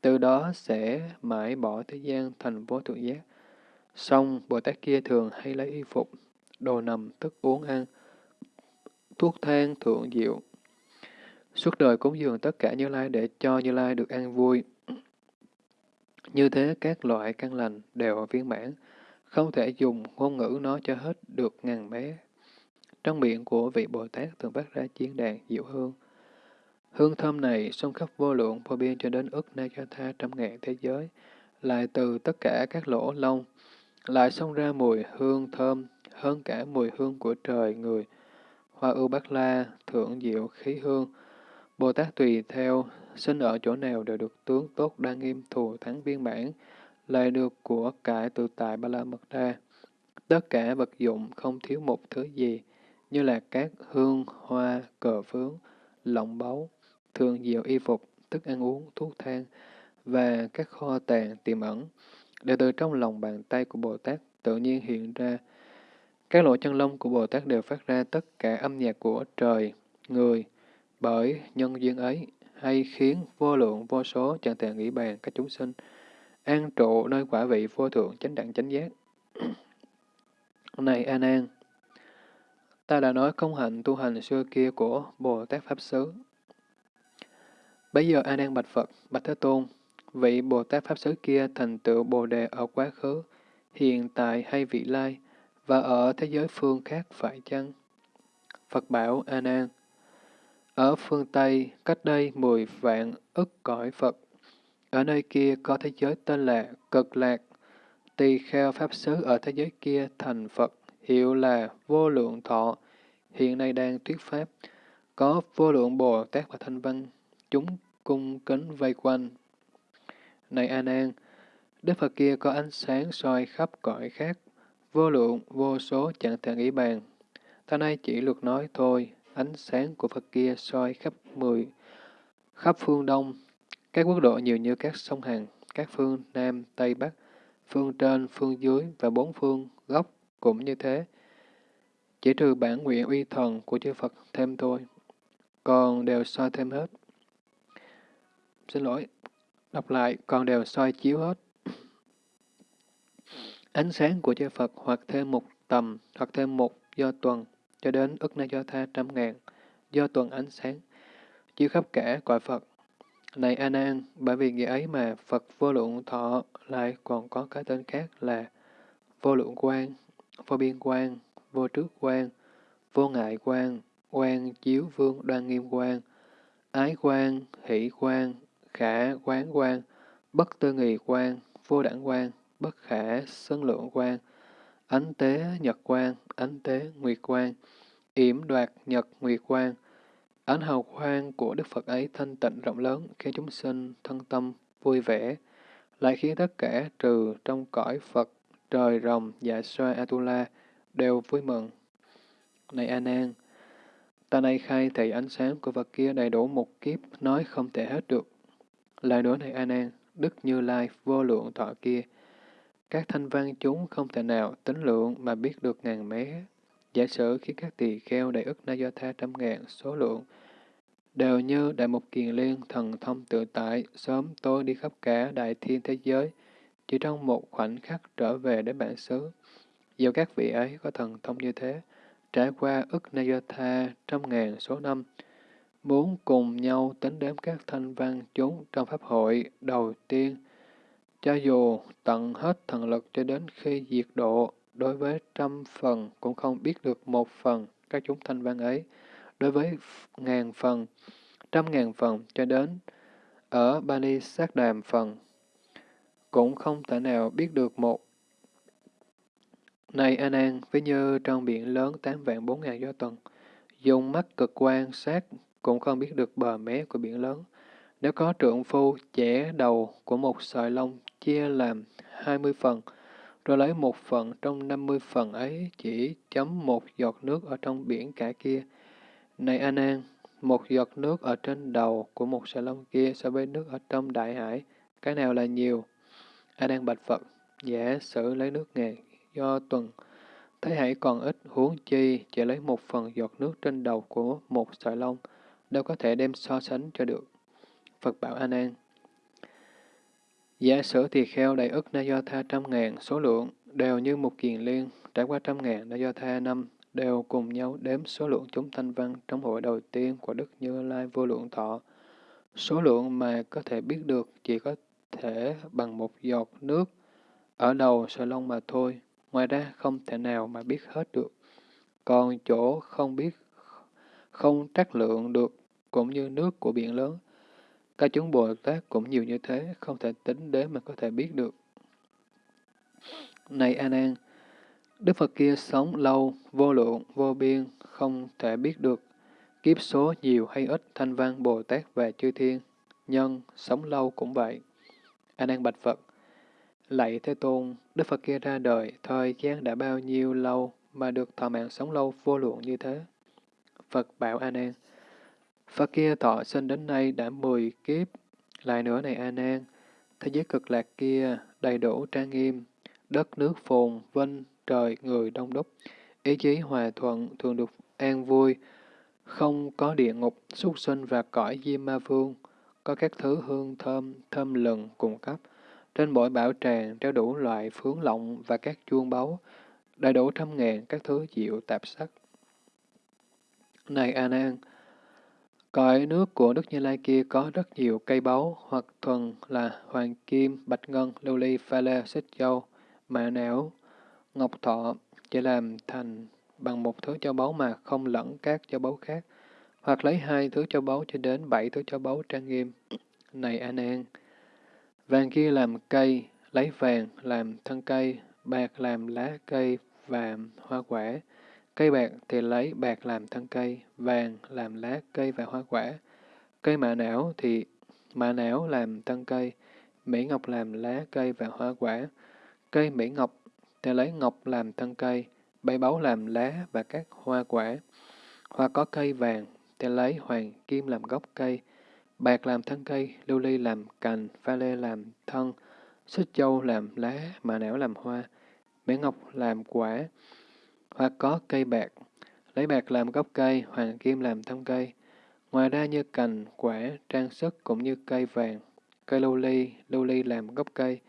Từ đó sẽ mãi bỏ thế gian thành vô thượng giác. Xong, Bồ Tát kia thường hay lấy y phục, đồ nằm, thức uống ăn, thuốc thang thượng diệu. Suốt đời cúng dường tất cả Như Lai để cho Như Lai được an vui. Như thế các loại căn lành đều viên mãn, không thể dùng ngôn ngữ nói cho hết được ngàn bé. Trong miệng của vị Bồ Tát thường phát ra chiến đàn diệu hương. Hương thơm này xông khắp vô lượng vô biên cho đến ức na cho tha trăm ngàn thế giới, lại từ tất cả các lỗ lông, lại xông ra mùi hương thơm hơn cả mùi hương của trời người. Hoa ưu bát la, thượng diệu khí hương, Bồ Tát tùy theo, sinh ở chỗ nào đều được tướng tốt đa nghiêm thù thắng viên mãn, lại được của cải tự tại ba la mật đa. Tất cả vật dụng không thiếu một thứ gì, như là các hương, hoa, cờ phướng, lọng báu, thường diệu y phục, thức ăn uống, thuốc thang, và các kho tàng tiềm ẩn, đều từ trong lòng bàn tay của Bồ Tát tự nhiên hiện ra. Các lỗ chân lông của Bồ Tát đều phát ra tất cả âm nhạc của trời, người, bởi nhân duyên ấy, hay khiến vô lượng vô số chẳng thể nghĩ bàn các chúng sinh, an trụ nơi quả vị vô thượng chánh đẳng chánh giác. Này A Nan, ta đã nói công hạnh tu hành xưa kia của Bồ Tát Pháp Xứ. Bây giờ A Nan bạch Phật, bạch Thế Tôn, vị Bồ Tát Pháp Xứ kia thành tựu Bồ Đề ở quá khứ, hiện tại hay vị lai, và ở thế giới phương khác phải chăng? Phật bảo A Nan, ở phương Tây, cách đây mười vạn ức cõi Phật, ở nơi kia có thế giới tên là Cực Lạc, tỳ kheo Pháp Sứ ở thế giới kia thành Phật, hiệu là vô lượng thọ, hiện nay đang thuyết Pháp, có vô lượng Bồ Tát và Thanh Văn, chúng cung kính vây quanh. Này A Nan, Đức Phật kia có ánh sáng soi khắp cõi khác, vô lượng, vô số chẳng thể nghĩ bàn. Ta nay chỉ lược nói thôi, ánh sáng của Phật kia soi khắp mười, khắp phương Đông, các quốc độ nhiều như các sông Hằng, các phương Nam, Tây, Bắc, phương trên, phương dưới và bốn phương góc cũng như thế. Chỉ trừ bản nguyện uy thần của chư Phật thêm thôi, còn đều soi thêm hết. Xin lỗi, đọc lại, còn đều soi chiếu hết. Ánh sáng của chư Phật hoặc thêm một tầm, hoặc thêm một do tuần, cho đến ức na do tha trăm ngàn, do tuần ánh sáng, chiếu khắp cả cõi Phật. Này A Nan, bởi vì nghĩa ấy mà Phật vô lượng thọ lại còn có cái tên khác là vô lượng quan, vô biên quan, vô trước quan, vô ngại quan, quan chiếu vương đoan nghiêm quan, ái quan, hỷ quan, khả quán quan, bất tư nghị quan, vô đẳng quan, bất khả sân lượng quan, ánh tế nhật quan, ánh tế nguyệt quan, yểm đoạt nhật nguyệt quan. Ánh hào quang của Đức Phật ấy thanh tịnh rộng lớn, khiến chúng sinh thân tâm vui vẻ, lại khiến tất cả trừ trong cõi Phật, trời rồng, dạ xoa Atula đều vui mừng. Này A Nan, ta nay khai thị ánh sáng của Phật kia đầy đủ một kiếp, nói không thể hết được. Lại đối này A Nan, Đức Như Lai vô lượng thọ kia, các thanh văn chúng không thể nào tính lượng mà biết được ngàn mé. Giả sử khi các tỳ kheo đại ức na do tha trăm ngàn số lượng đều như Đại Mục Kiền Liên thần thông tự tại, sớm tôi đi khắp cả đại thiên thế giới, chỉ trong một khoảnh khắc trở về đến bản xứ. Dù các vị ấy có thần thông như thế, trải qua ức Nayatha trăm ngàn số năm, muốn cùng nhau tính đếm các thanh văn chúng trong pháp hội đầu tiên, cho dù tận hết thần lực cho đến khi diệt độ, đối với trăm phần cũng không biết được một phần các chúng thanh văn ấy, đối với ngàn phần, trăm ngàn phần cho đến ở Bani sát đàm phần, cũng không thể nào biết được một. Này An An, ví như trong biển lớn tám vạn bốn ngàn do tuần, dùng mắt cực quan sát cũng không biết được bờ mé của biển lớn. Nếu có trượng phu chẻ đầu của một sợi lông chia làm hai mươi phần, rồi lấy một phần trong năm mươi phần ấy chỉ chấm một giọt nước ở trong biển cả kia. Này An An, một giọt nước ở trên đầu của một sợi lông kia so với nước ở trong đại hải, cái nào là nhiều? A Nan bạch Phật, giả sử lấy nước ngàn do tuần, thấy hãy còn ít huống chi chỉ lấy một phần giọt nước trên đầu của một sợi lông, đâu có thể đem so sánh cho được. Phật bảo A Nan, Giả sử tỳ kheo đầy ức na do tha trăm ngàn số lượng, đều như một kiền liên, trải qua trăm ngàn na do tha năm, đều cùng nhau đếm số lượng chúng thanh văn trong hội đầu tiên của Đức Như Lai vô lượng thọ. Số lượng mà có thể biết được chỉ có thể bằng một giọt nước ở đầu sợi lông mà thôi, ngoài ra không thể nào mà biết hết được. Còn chỗ không biết, không trắc lượng được, cũng như nước của biển lớn, các chúng Bồ Tát cũng nhiều như thế, không thể tính đến mà có thể biết được. Này A Nan, Đức Phật kia sống lâu, vô lượng, vô biên, không thể biết được kiếp số nhiều hay ít thanh văn Bồ Tát và chư thiên, nhân sống lâu cũng vậy. A Nan bạch Phật, lạy Thế Tôn, Đức Phật kia ra đời, thời gian đã bao nhiêu lâu mà được thọ mạng sống lâu vô lượng như thế? Phật bảo A Nan, Phật kia thọ sinh đến nay đã mười kiếp. Lại nữa này A Nan, thế giới cực lạc kia đầy đủ trang nghiêm, đất nước phồn, vinh, trời, người đông đúc, ý chí hòa thuận, thường được an vui, không có địa ngục, súc sinh và cõi diêm ma vương, có các thứ hương thơm, thơm lừng cung cấp. Trên mỗi bảo tràng treo đủ loại phướng lộng và các chuông báu, đầy đủ trăm ngàn các thứ diệu tạp sắc. Này A Nan, Cõi nước của Đức Như Lai kia có rất nhiều cây báu, hoặc thuần là hoàng kim, bạch ngân, lưu ly, pha lê, xích châu, mạ não, ngọc thọ, chỉ làm thành bằng một thứ châu báu mà không lẫn các châu báu khác, hoặc lấy hai thứ châu báu cho đến bảy thứ châu báu trang nghiêm. Này an an vàng kia làm cây, lấy vàng làm thân cây, bạc làm lá cây và hoa quả, Cây bạc thì lấy bạc làm thân cây, vàng làm lá cây và hoa quả. Cây mạ não thì mạ não làm thân cây, mỹ ngọc làm lá cây và hoa quả. Cây mỹ ngọc thì lấy ngọc làm thân cây, bay báu làm lá và các hoa quả. Hoặc có cây vàng thì lấy hoàng kim làm gốc cây, bạc làm thân cây, lưu ly làm cành, pha lê làm thân, xích châu làm lá, mạ não làm hoa, mỹ ngọc làm quả, hoặc có cây bạc, lấy bạc làm gốc cây, hoàng kim làm thân cây. Ngoài ra như cành, quả, trang sức cũng như cây vàng, cây lưu ly, lưu ly làm gốc cây,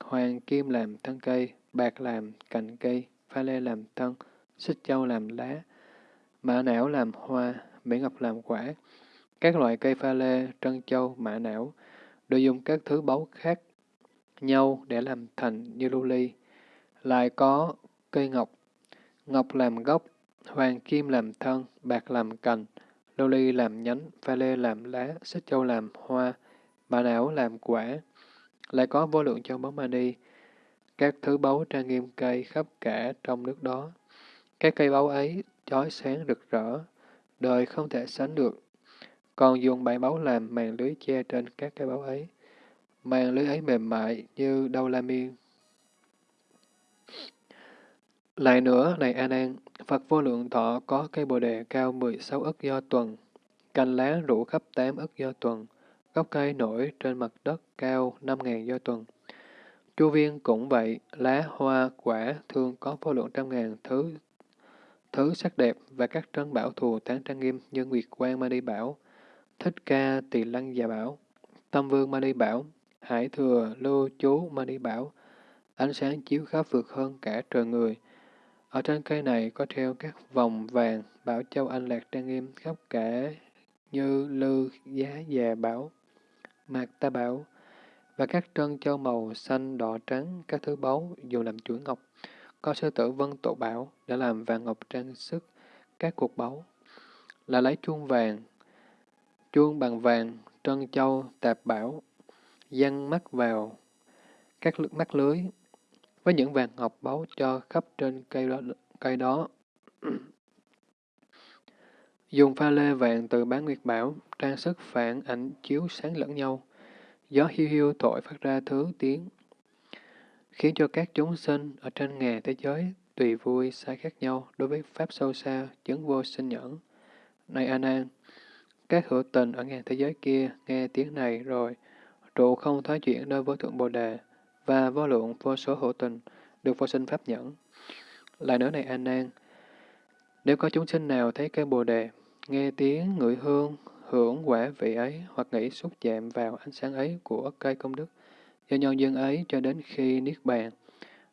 hoàng kim làm thân cây, bạc làm cành cây, pha lê làm thân, xích châu làm lá, mã não làm hoa, mỹ ngọc làm quả. Các loại cây pha lê, trân châu, mã não đều dùng các thứ báu khác nhau để làm thành như lưu ly. Lại có cây ngọc, Ngọc làm gốc, hoàng kim làm thân, bạc làm cành, lưu ly làm nhánh, pha lê làm lá, xích châu làm hoa, bà não làm quả. Lại có vô lượng châu báu mani, các thứ báu trang nghiêm cây khắp cả trong nước đó. Các cây báu ấy chói sáng rực rỡ, đời không thể sánh được. Còn dùng bảy báu làm màn lưới che trên các cây báu ấy. Màn lưới ấy mềm mại như đâu la miên, lại nữa, này An An, Phật vô lượng thọ có cây bồ đề cao 16 ức do tuần, cành lá rủ khắp 8 ức do tuần, gốc cây nổi trên mặt đất cao 5.000 do tuần. Chu viên cũng vậy, lá, hoa, quả thường có vô lượng trăm ngàn thứ thứ sắc đẹp và các trân bảo thù tán trang nghiêm như nguyệt quang ma đi bảo. Thích Ca Tỳ Lăng Già bảo, Tâm Vương Mani bảo, Hải Thừa Lưu Chú Mani bảo, ánh sáng chiếu khắp vượt hơn cả trời người. Ở trên cây này có treo các vòng vàng, bảo châu anh lạc trang nghiêm khắp cả như lư giá già bảo, mạc ta bảo, và các trân châu màu xanh, đỏ, trắng, các thứ báu dùng làm chuỗi ngọc. Có sư tử vân tổ bảo đã làm vàng ngọc trang sức các cuộc báu, là lấy chuông vàng, chuông bằng vàng, trân châu, tạp bảo, dăng mắt vào các mắt lưới, với những vàng ngọc báu cho khắp trên cây đó. Cây đó. Dùng pha lê vàng từ bán nguyệt bảo, trang sức phản ảnh chiếu sáng lẫn nhau. Gió hiu hiu thổi phát ra thứ tiếng, khiến cho các chúng sinh ở trên ngàn thế giới tùy vui sai khác nhau đối với pháp sâu xa, chứng vô sinh nhẫn. Này A Nan, các hữu tình ở ngàn thế giới kia nghe tiếng này rồi, trụ không thoái chuyển nơi vô thượng Bồ Đề và vô lượng vô số hữu tình được vô sinh pháp nhẫn. Lại nữa này an Nan, nếu có chúng sinh nào thấy cây Bồ Đề, nghe tiếng ngửi hương, hưởng quả vị ấy hoặc nghĩ xúc chạm vào ánh sáng ấy của cây công đức, do nhân dân ấy cho đến khi niết bàn,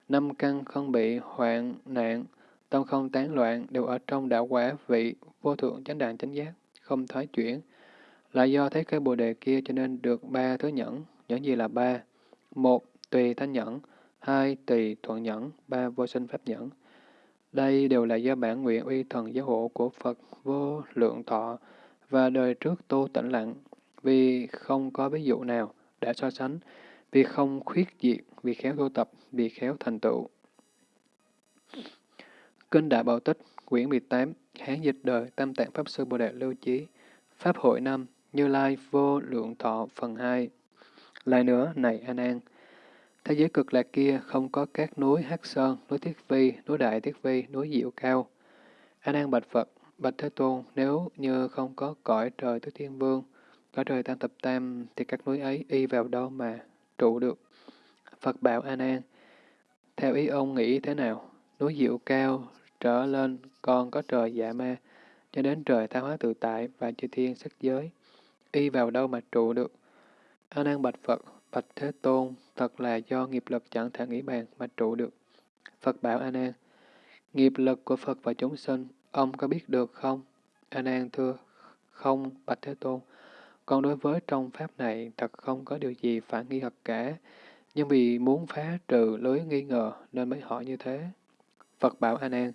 năm căn không bị hoạn nạn, tâm không tán loạn đều ở trong đạo quả vị vô thượng chánh đàn chánh giác, không thoái chuyển. Là do thấy cây bồ đề kia cho nên được ba thứ nhẫn, nhẫn gì là ba? Một, tùy thanh nhẫn, hai, tùy thuận nhẫn, ba, vô sinh pháp nhẫn. Đây đều là do bản nguyện uy thần giáo hộ của Phật vô lượng thọ và đời trước tu tĩnh lặng, vì không có ví dụ nào đã so sánh, vì không khuyết diệt, vì khéo tu tập, vì khéo thành tựu. Kinh Đại Bảo Tích, quyển 18, Hán dịch đời Tam Tạng Pháp Sư Bồ Đề Lưu Chí, Pháp hội năm, Như Lai Vô Lượng Thọ phần 2. Lại nữa, này An An, thế giới cực lạc kia không có các núi Hắc Sơn, núi Thiết Vi, núi Đại Thiết Vi, núi Diệu Cao. An An bạch Phật, bạch Thế Tôn, nếu như không có cõi trời Tứ Thiên Vương, cõi trời Tam Tập Tam, thì các núi ấy y vào đâu mà trụ được? Phật bảo An An, theo ý ông nghĩ thế nào? Núi Diệu Cao trở lên còn có trời dạ ma, cho đến trời tha hóa tự tại và chư thiên sắc giới. Y vào đâu mà trụ được? A Nan bạch Phật, bạch Thế Tôn, thật là do nghiệp lực chẳng thể nghĩ bàn mà trụ được. Phật bảo A Nan, nghiệp lực của Phật và chúng sinh, ông có biết được không? A Nan thưa, không, bạch Thế Tôn. Còn đối với trong pháp này, thật không có điều gì phải nghi hoặc cả, nhưng vì muốn phá trừ lưới nghi ngờ nên mới hỏi như thế. Phật bảo A Nan,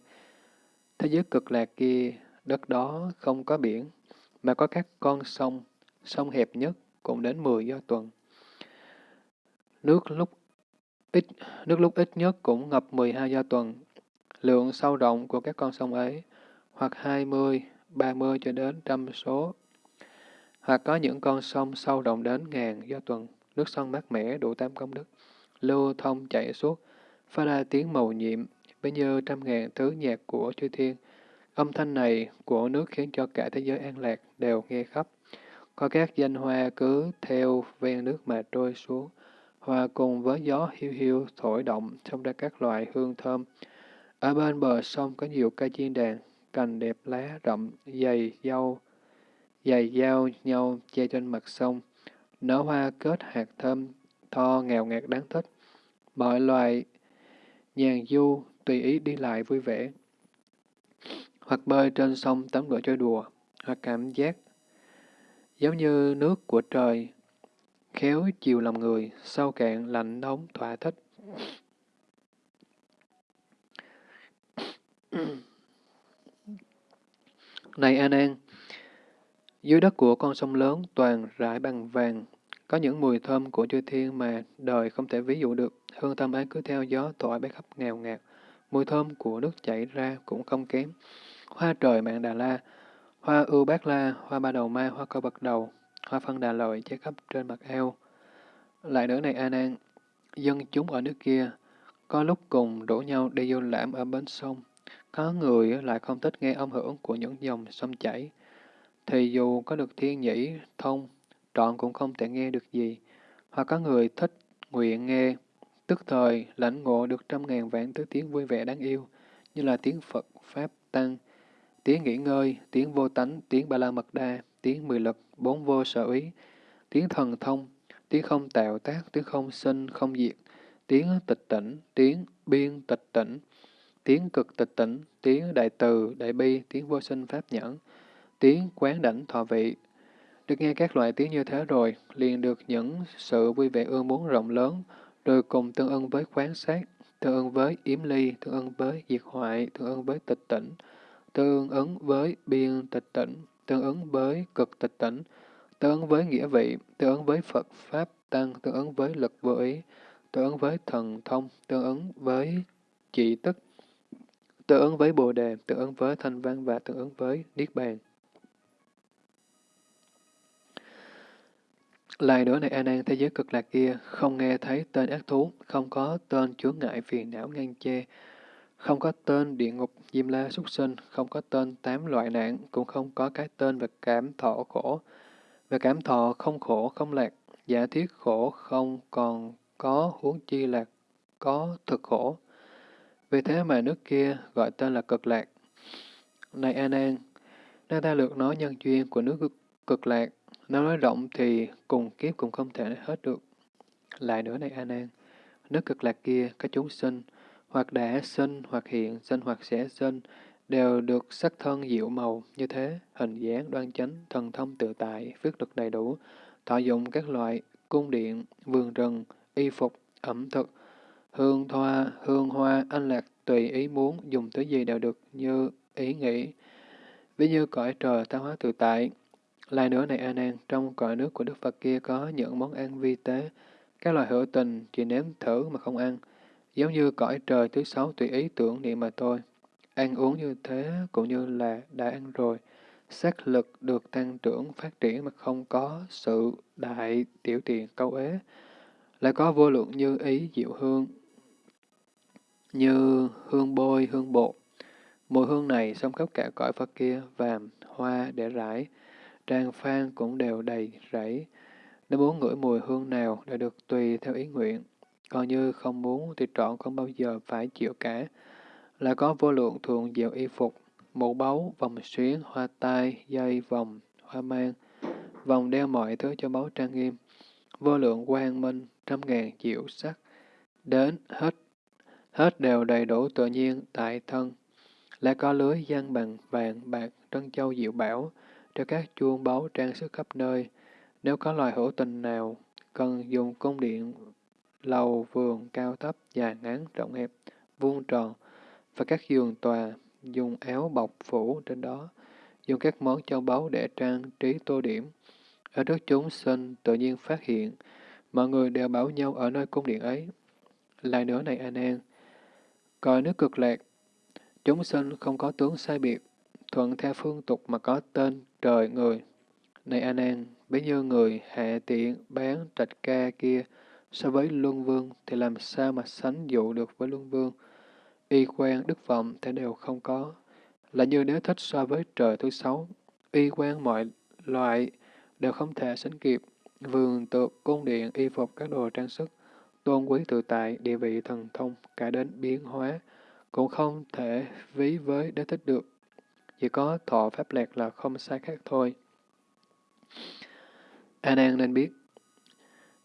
thế giới cực lạc kia, đất đó không có biển, mà có các con sông, sông hẹp nhất cũng đến 10 do tuần. Nước lúc ít nước lúc ít nhất cũng ngập 12 do tuần. Lượng sâu rộng của các con sông ấy, hoặc 20, 30 cho đến trăm số, hoặc có những con sông sâu rộng đến ngàn do tuần, nước sông mát mẻ đủ tam công đức, lưu thông chảy suốt, phát ra tiếng màu nhiệm, với như trăm ngàn thứ nhạc của chư thiên. Âm thanh này của nước khiến cho cả thế giới an lạc đều nghe khắp. Có các danh hoa cứ theo ven nước mà trôi xuống, hòa cùng với gió hiu hiu thổi động, xông ra các loại hương thơm. Ở bên bờ sông có nhiều cây chiên đàn, cành đẹp lá rậm, dày dâu, dày dao nhau che trên mặt sông. Nở hoa kết hạt thơm, tho nghèo ngạt đáng thích. Mọi loài nhàn du, tùy ý đi lại vui vẻ. Hoặc bơi trên sông tắm rửa chơi đùa, hoặc cảm giác giống như nước của trời, khéo chiều lòng người, sâu cạn, lạnh nóng, thỏa thích. Này An An, dưới đất của con sông lớn toàn rải bằng vàng, có những mùi thơm của chư thiên mà đời không thể ví dụ được. Hương thơm ấy cứ theo gió thổi bay khắp nghèo ngạt. Mùi thơm của nước chảy ra cũng không kém. Hoa trời mạng Đà La, hoa ưu bát la, hoa ba đầu ma, hoa cơ bậc đầu, hoa phân đà lợi che khắp trên mặt eo. Lại nữa này A Nan, dân chúng ở nước kia, có lúc cùng đổ nhau đi du lãm ở bến sông. Có người lại không thích nghe âm hưởng của những dòng sông chảy. Thì dù có được thiên nhĩ, thông, trọn cũng không thể nghe được gì. Hoặc có người thích nguyện nghe, tức thời lãnh ngộ được trăm ngàn vạn thứ tiếng vui vẻ đáng yêu, như là tiếng Phật, Pháp, Tăng, tiếng nghỉ ngơi, tiếng vô tánh, tiếng ba la mật đa, tiếng mười lực, bốn vô sở ý, tiếng thần thông, tiếng không tạo tác, tiếng không sinh, không diệt, tiếng tịch tỉnh, tiếng biên tịch tỉnh, tiếng cực tịch tỉnh, tiếng đại từ, đại bi, tiếng vô sinh pháp nhẫn, tiếng quán đảnh thọ vị. Được nghe các loại tiếng như thế rồi, liền được những sự vui vẻ ương muốn rộng lớn, rồi cùng tương ưng với quán sát, tương ưng với yếm ly, tương ưng với diệt hoại, tương ưng với tịch tỉnh, tương ứng với biên tịch tỉnh, tương ứng với cực tịch tỉnh, tương ứng với nghĩa vị, tương ứng với Phật Pháp Tăng, tương ứng với lực vô ý, tương ứng với thần thông, tương ứng với trị tức, tương ứng với bồ đề, tương ứng với thanh văn và tương ứng với niết bàn. Lại nữa này An An thế giới cực lạc kia, không nghe thấy tên ác thú, không có tên chướng ngại phiền não ngăn che, không có tên địa ngục diêm la súc sinh, không có tên tám loại nạn, cũng không có cái tên về cảm thọ khổ. Về cảm thọ không khổ không lạc, giả thiết khổ không còn có huống chi lạc, có thực khổ. Vì thế mà nước kia gọi tên là cực lạc. Này An An, nơi ta lược nói nhân duyên của nước cực lạc, nó nói rộng thì cùng kiếp cũng không thể hết được. Lại nữa này An An, nước cực lạc kia có chúng sinh, hoặc đã sinh, hoặc hiện, sinh hoặc sẽ sinh, đều được sắc thân diệu màu như thế, hình dáng đoan chánh, thần thông tự tại, phước lực đầy đủ, thọ dụng các loại cung điện, vườn rừng, y phục, ẩm thực, hương thoa, hương hoa, anh lạc tùy ý muốn, dùng thứ gì đều được như ý nghĩ. Ví như cõi trời tạo hóa tự tại. Lại nữa này A Nan, trong cõi nước của Đức Phật kia có những món ăn vi tế, các loại hữu tình chỉ nếm thử mà không ăn, giống như cõi trời thứ sáu tùy ý tưởng niệm mà thôi. Ăn uống như thế cũng như là đã ăn rồi, xác lực được tăng trưởng phát triển mà không có sự đại tiểu tiện câu ế, lại có vô lượng như ý diệu hương, như hương bôi, hương bột. Mùi hương này xông khắp cả cõi Phật kia, vàm, hoa để rải, trang phan cũng đều đầy rẫy. Nếu muốn ngửi mùi hương nào đều được tùy theo ý nguyện, còn như không muốn thì trọn không bao giờ phải chịu cả. là có vô lượng thường diệu y phục, mũ báu, vòng xuyến, hoa tai, dây, vòng, hoa mang, vòng đeo mọi thứ cho báu trang nghiêm, vô lượng quang minh, trăm ngàn diệu sắc, đến hết, hết đều đầy đủ tự nhiên tại thân. Lại có lưới gian bằng vàng, bạc, trân châu diệu bảo, cho các chuông báu trang sức khắp nơi. Nếu có loài hữu tình nào cần dùng cung điện, lầu, vườn, cao thấp, dài ngắn, rộng hẹp, vuông tròn, và các giường tòa, dùng áo bọc phủ trên đó, dùng các món châu báu để trang trí tô điểm. Ở trước chúng sinh tự nhiên phát hiện, mọi người đều bảo nhau ở nơi cung điện ấy. Lại nữa này A Nan, coi nước cực lạc, chúng sinh không có tướng sai biệt, thuận theo phương tục mà có tên trời người. Này A Nan, bấy như người hạ tiện bán trạch ca kia so với luân vương thì làm sao mà sánh dụ được với luân vương? y quan, đức vọng thì đều không có. Là như nếu thích so với trời thứ sáu, y quan mọi loại đều không thể sánh kịp. Vườn tược, cung điện, y phục, các đồ trang sức, tôn quý tự tại, địa vị thần thông, cả đến biến hóa, cũng không thể ví với đế thích được. Chỉ có thọ pháp lạc là không sai khác thôi. A Nan nên biết,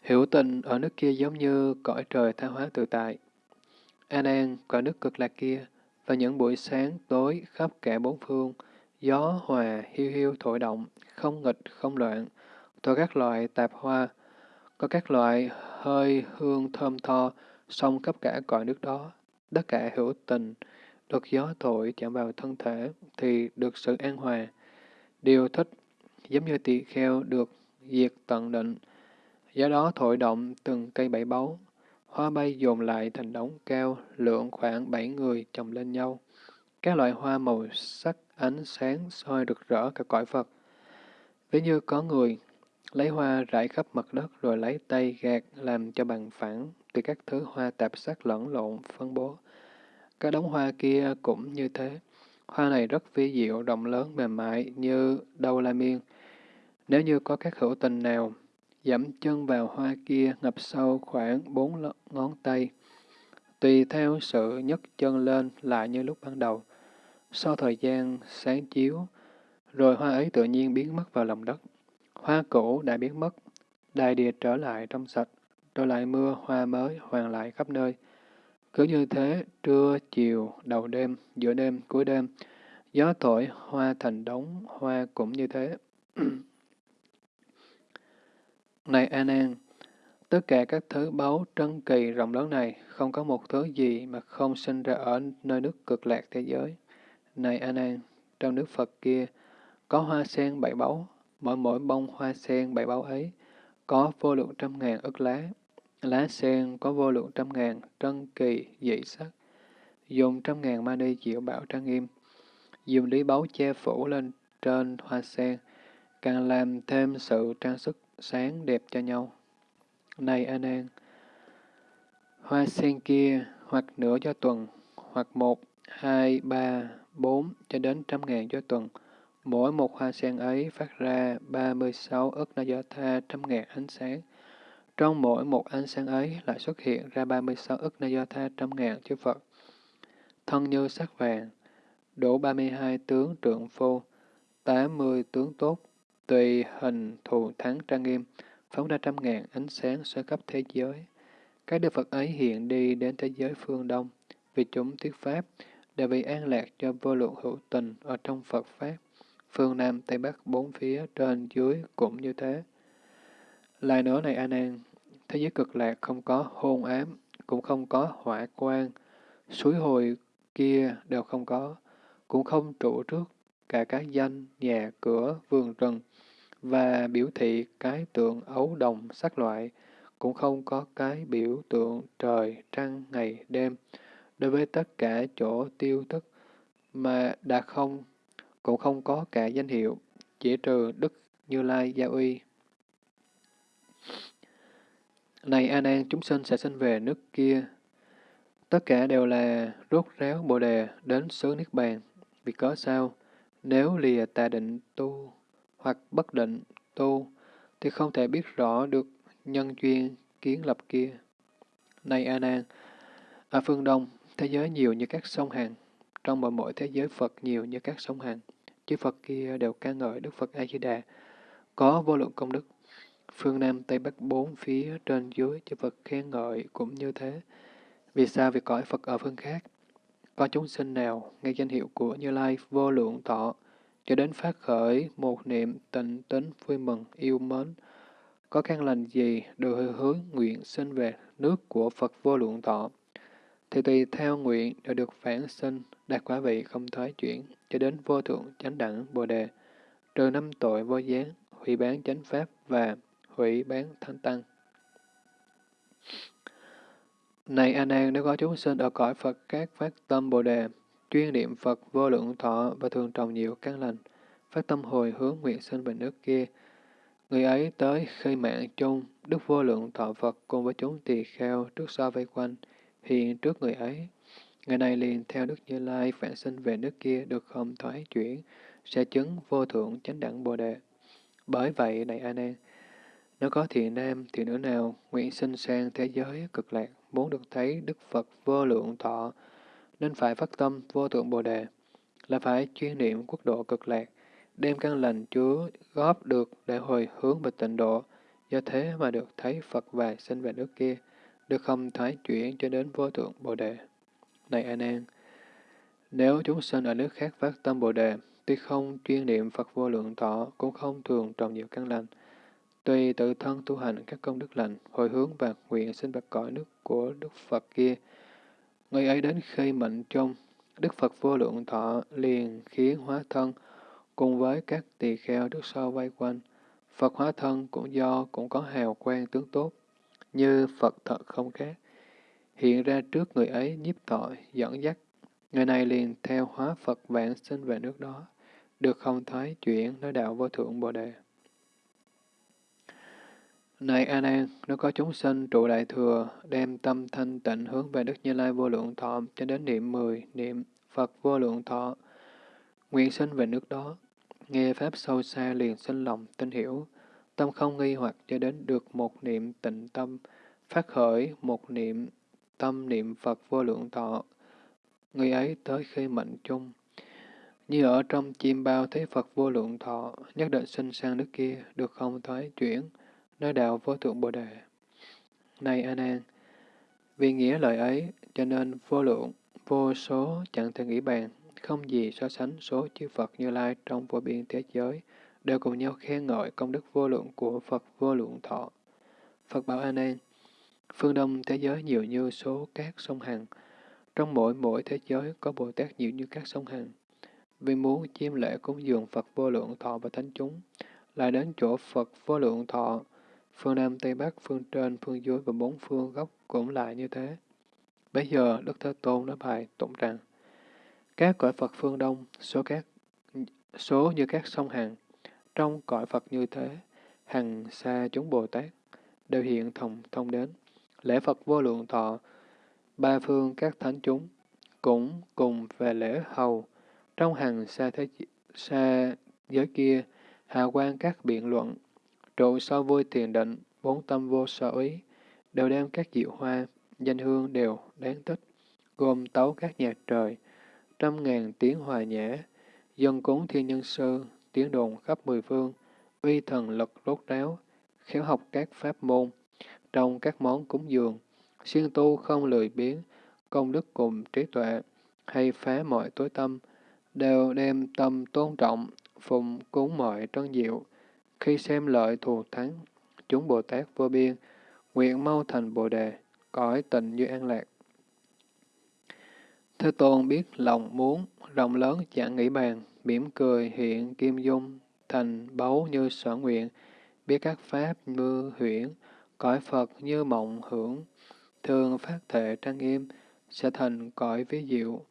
hiểu tình ở nước kia giống như cõi trời tha hóa tự tại. an an cõi nước cực lạc kia, và những buổi sáng tối khắp cả bốn phương, gió hòa hiu hiu thổi động, không nghịch không loạn, thổi các loại tạp hoa, có các loại hơi hương thơm tho, xông khắp cả cõi nước đó. Tất cả hữu tình, được gió thổi chạm vào thân thể, thì được sự an hòa. Điều thích, giống như tỳ kheo được diệt tận định, gió đó thổi động từng cây bảy báu, Hoa bay dồn lại thành đống cao, lượng khoảng bảy người chồng lên nhau. Các loại hoa màu sắc ánh sáng soi rực rỡ cả cõi Phật. Ví như có người lấy hoa rải khắp mặt đất rồi lấy tay gạt làm cho bằng phẳng từ các thứ hoa tạp sắc lẫn lộn phân bố. Các đống hoa kia cũng như thế. Hoa này rất vi diệu, rộng lớn, mềm mại như đâu la miên. Nếu như có các hữu tình nào dẫm chân vào hoa kia ngập sâu khoảng bốn ngón tay. Tùy theo sự nhấc chân lên lại như lúc ban đầu. Sau thời gian sáng chiếu, rồi hoa ấy tự nhiên biến mất vào lòng đất. Hoa cũ đã biến mất, đại địa trở lại trong sạch, rồi lại mưa hoa mới hoàn lại khắp nơi. Cứ như thế, trưa, chiều, đầu đêm, giữa đêm, cuối đêm, gió thổi hoa thành đống, hoa cũng như thế. này An An, tất cả các thứ báu trân kỳ rộng lớn này, không có một thứ gì mà không sinh ra ở nơi nước cực lạc thế giới. Này An An, trong nước Phật kia, có hoa sen bảy báu, mỗi mỗi bông hoa sen bảy báu ấy, có vô lượng trăm ngàn ức lá. Lá sen có vô lượng trăm ngàn, trân kỳ, dị sắc. Dùng trăm ngàn mani diệu bảo trang nghiêm. Dùng lý báu che phủ lên trên hoa sen, càng làm thêm sự trang sức sáng đẹp cho nhau. Này A Nan, hoa sen kia hoặc nửa cho tuần, hoặc một, hai, ba, bốn cho đến trăm ngàn cho tuần, Mỗi một hoa sen ấy phát ra 36 ức na do tha trăm ngàn ánh sáng. Trong mỗi một ánh sáng ấy lại xuất hiện ra 36 ức na do tha trăm ngàn chư Phật. Thân như sắc vàng, đủ 32 tướng trượng phu, 80 tướng tốt, tùy hình thù thắng trang nghiêm, phóng ra trăm ngàn ánh sáng soi khắp thế giới. Các đức Phật ấy hiện đi đến thế giới phương Đông, vì chúng thuyết Pháp, để vì an lạc cho vô lượng hữu tình ở trong Phật Pháp phương Nam, Tây Bắc, bốn phía, trên, dưới cũng như thế. Lại nữa này A Nan, thế giới cực lạc không có hôn ám, cũng không có hỏa quang, suối hồi kia đều không có, cũng không trụ trước cả các danh, nhà, cửa, vườn rừng, và biểu thị cái tượng ấu đồng sắc loại, cũng không có cái biểu tượng trời, trăng, ngày, đêm. Đối với tất cả chỗ tiêu thức mà đã không cũng không có cả danh hiệu, chỉ trừ Đức Như Lai Gia Uy. Này A Nan, chúng sinh sẽ sinh về nước kia. Tất cả đều là rốt ráo Bồ đề đến xứ Niết Bàn. Vì có sao? Nếu lìa tà định tu hoặc bất định tu, thì không thể biết rõ được nhân duyên kiến lập kia. Này A Nan, ở phương Đông, thế giới nhiều như các sông hàng, trong mọi mỗi thế giới Phật nhiều như các sông hàng chư Phật kia đều ca ngợi Đức Phật A-di-đà, có vô lượng công đức. Phương Nam, Tây Bắc bốn phía, trên dưới, chư Phật khen ngợi cũng như thế. Vì sao việc cõi Phật ở phương khác? Có chúng sinh nào nghe danh hiệu của Như Lai vô lượng thọ, cho đến phát khởi một niệm tình tính vui mừng, yêu mến, có căn lành gì được hướng nguyện sinh về nước của Phật vô lượng thọ, thì tùy theo nguyện đều được phản sinh, đạt quả vị không thoái chuyển, cho đến vô thượng chánh đẳng Bồ Đề, trừ năm tội vô gián, hủy bán chánh pháp và hủy bán thanh tăng. Này A Nan, nếu có chúng sinh ở cõi Phật các phát tâm Bồ Đề, chuyên niệm Phật vô lượng thọ và thường trồng nhiều căn lành, phát tâm hồi hướng nguyện sinh về nước kia, người ấy tới khơi mạng chung, đức vô lượng thọ Phật cùng với chúng tỳ kheo trước sau vây quanh, hiện trước người ấy. Người này liền theo Đức Như Lai phản sinh về nước kia được không thoái chuyển, sẽ chứng vô thượng chánh đẳng Bồ Đề. Bởi vậy, này A Nan, nếu có thiện nam, thiện nữ nào nguyện sinh sang thế giới cực lạc, muốn được thấy Đức Phật vô lượng thọ, nên phải phát tâm vô thượng Bồ Đề, là phải chuyên niệm quốc độ cực lạc, đem căn lành chứa góp được để hồi hướng về tịnh độ, do thế mà được thấy Phật và sinh về nước kia, được không thoái chuyển cho đến vô thượng Bồ Đề. Này An An, nếu chúng sinh ở nước khác phát tâm Bồ Đề, tuy không chuyên niệm Phật vô lượng thọ, cũng không thường trồng nhiều căn lành, tuy tự thân tu hành các công đức lành, hồi hướng và nguyện sinh bạch cõi nước của Đức Phật kia, người ấy đến khi mệnh chung, Đức Phật vô lượng thọ liền khiến hóa thân cùng với các tỳ kheo trước sau vây quanh. Phật hóa thân cũng do cũng có hào quang tướng tốt, như Phật thật không khác hiện ra trước người ấy nhiếp tội, dẫn dắt. Người này liền theo hóa Phật vạn sinh về nước đó, được không thoái chuyển nói đạo vô thượng Bồ Đề. Này A Nan, nếu có chúng sinh trụ đại thừa, đem tâm thanh tịnh hướng về Đức Như Lai vô lượng thọ cho đến niệm mười niệm Phật vô lượng thọ, nguyện sinh về nước đó, nghe Pháp sâu xa liền sinh lòng tin hiểu, tâm không nghi hoặc cho đến được một niệm tịnh tâm, phát khởi một niệm tâm niệm Phật vô lượng thọ, người ấy tới khi mệnh chung. Như ở trong chim bao thấy Phật vô lượng thọ, nhất định sinh sang nước kia, được không thoái chuyển, nói đạo vô thượng Bồ Đề. Này A Nan, vì nghĩa lời ấy, cho nên vô lượng, vô số chẳng thể nghĩ bàn, không gì so sánh số chư Phật Như Lai trong vô biên thế giới, đều cùng nhau khen ngợi công đức vô lượng của Phật vô lượng thọ. Phật bảo A Nan, phương Đông thế giới nhiều như số các sông Hằng, trong mỗi mỗi thế giới có Bồ Tát nhiều như các sông Hằng. Vì muốn chiêm lễ cúng dường Phật vô lượng thọ và thánh chúng, lại đến chỗ Phật vô lượng thọ, phương Nam, Tây Bắc, phương trên, phương dưới và bốn phương góc cũng lại như thế. Bây giờ, Đức Thế Tôn nói bài tụng rằng, các cõi Phật phương Đông, số các số như các sông Hằng, trong cõi Phật như thế, hằng xa chúng Bồ Tát, đều hiện thông thông đến. Lễ Phật vô lượng thọ, ba phương các thánh chúng, cũng cùng về lễ hầu, trong hằng xa thế xa giới kia, hào quang các biện luận, trụ sâu vui thiền định, bốn tâm vô sở ý, đều đem các diệu hoa, danh hương đều đáng thích, gồm tấu các nhạc trời, trăm ngàn tiếng hòa nhã, dân cúng thiên nhân sư, tiếng đồn khắp mười phương, uy thần lực rốt ráo, khéo học các pháp môn, trong các món cúng dường, siêng tu không lười biếng, công đức cùng trí tuệ, hay phá mọi tối tâm, đều đem tâm tôn trọng, phụng cúng mọi trân diệu. Khi xem lợi thù thắng, chúng Bồ Tát vô biên, nguyện mau thành Bồ Đề, cõi tình như an lạc. Thế Tôn biết lòng muốn, rộng lớn chẳng nghĩ bàn, mỉm cười hiện kim dung, thành báu như sở nguyện, biết các pháp như huyễn, cõi Phật như mộng hưởng, thường phát thệ trang nghiêm, sẽ thành cõi ví diệu.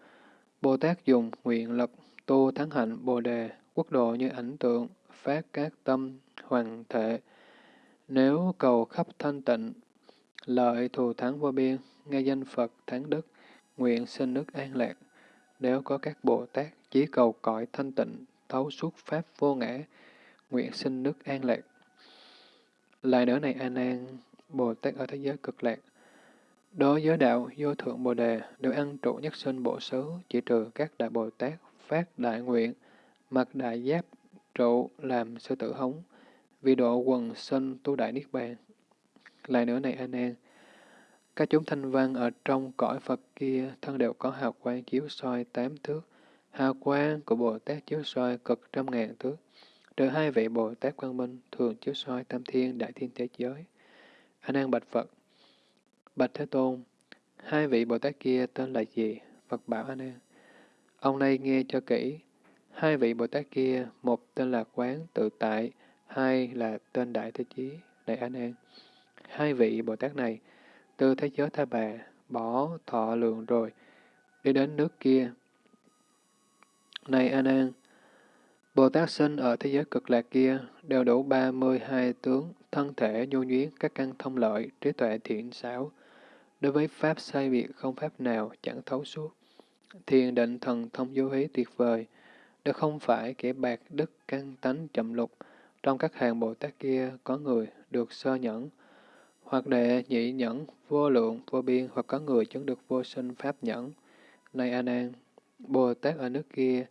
Bồ Tát dùng nguyện lực tu thắng hạnh Bồ Đề, quốc độ như ảnh tượng, phát các tâm hoàng thể. Nếu cầu khắp thanh tịnh, lợi thù thắng vô biên, nghe danh Phật thắng đức, nguyện sinh nước an lạc. Nếu có các Bồ Tát chỉ cầu cõi thanh tịnh, thấu suốt pháp vô ngã, nguyện sinh nước an lạc. Lại nữa này A Nan, Bồ Tát ở thế giới cực lạc, đối với đạo vô thượng Bồ đề đều ăn trụ nhất sinh bộ xứ, chỉ trừ các đại Bồ Tát phát đại nguyện, mặc đại giáp trụ làm sư tử hống, vì độ quần sinh tu đại niết bàn. Lại nữa này anh Nan, các chúng thanh văn ở trong cõi Phật kia thân đều có hào quang chiếu soi tám thước, hào quang của Bồ Tát chiếu soi cực trăm ngàn thước. Trừ hai vị Bồ Tát Quang Minh thường chiếu soi tam thiên đại thiên thế giới. Anh an bạch Phật, bạch Thế Tôn, hai vị Bồ Tát kia tên là gì? Phật bảo anh an. Ông này nghe cho kỹ, hai vị Bồ Tát kia, một tên là Quán Tự Tại, hai là tên Đại Thế Chí, Đại An An. Hai vị Bồ Tát này, từ thế giới Tha Bà, bỏ thọ lượng rồi, đi đến nước kia. Này An An, Bồ Tát sinh ở thế giới cực lạc kia đều đủ 32 tướng, thân thể nhu nhuyến, các căn thông lợi, trí tuệ thiện xảo. Đối với Pháp sai biệt không Pháp nào chẳng thấu suốt. Thiền định thần thông vô hí tuyệt vời, đó không phải kẻ bạc đức căn tánh chậm lục. Trong các hàng Bồ Tát kia có người được sơ nhẫn, hoặc đệ nhị nhẫn, vô lượng, vô biên, hoặc có người chứng được vô sinh Pháp nhẫn. Này A Nan, Bồ Tát ở nước kia,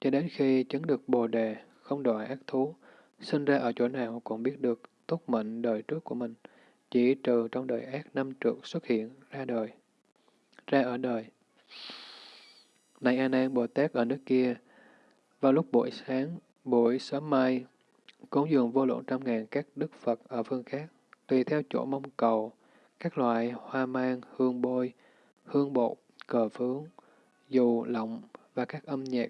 cho đến khi chứng được Bồ Đề, không đòi ác thú, sinh ra ở chỗ nào cũng biết được tốt mệnh đời trước của mình, chỉ trừ trong đời ác năm trượt xuất hiện ra đời, ra ở đời. Này A Nan Bồ Tát ở nước kia, vào lúc buổi sáng, buổi sớm mai, cúng dường vô lượng trăm ngàn các đức Phật ở phương khác, tùy theo chỗ mong cầu, các loại hoa mang, hương bôi, hương bột, cờ phướng, dù lọng và các âm nhạc,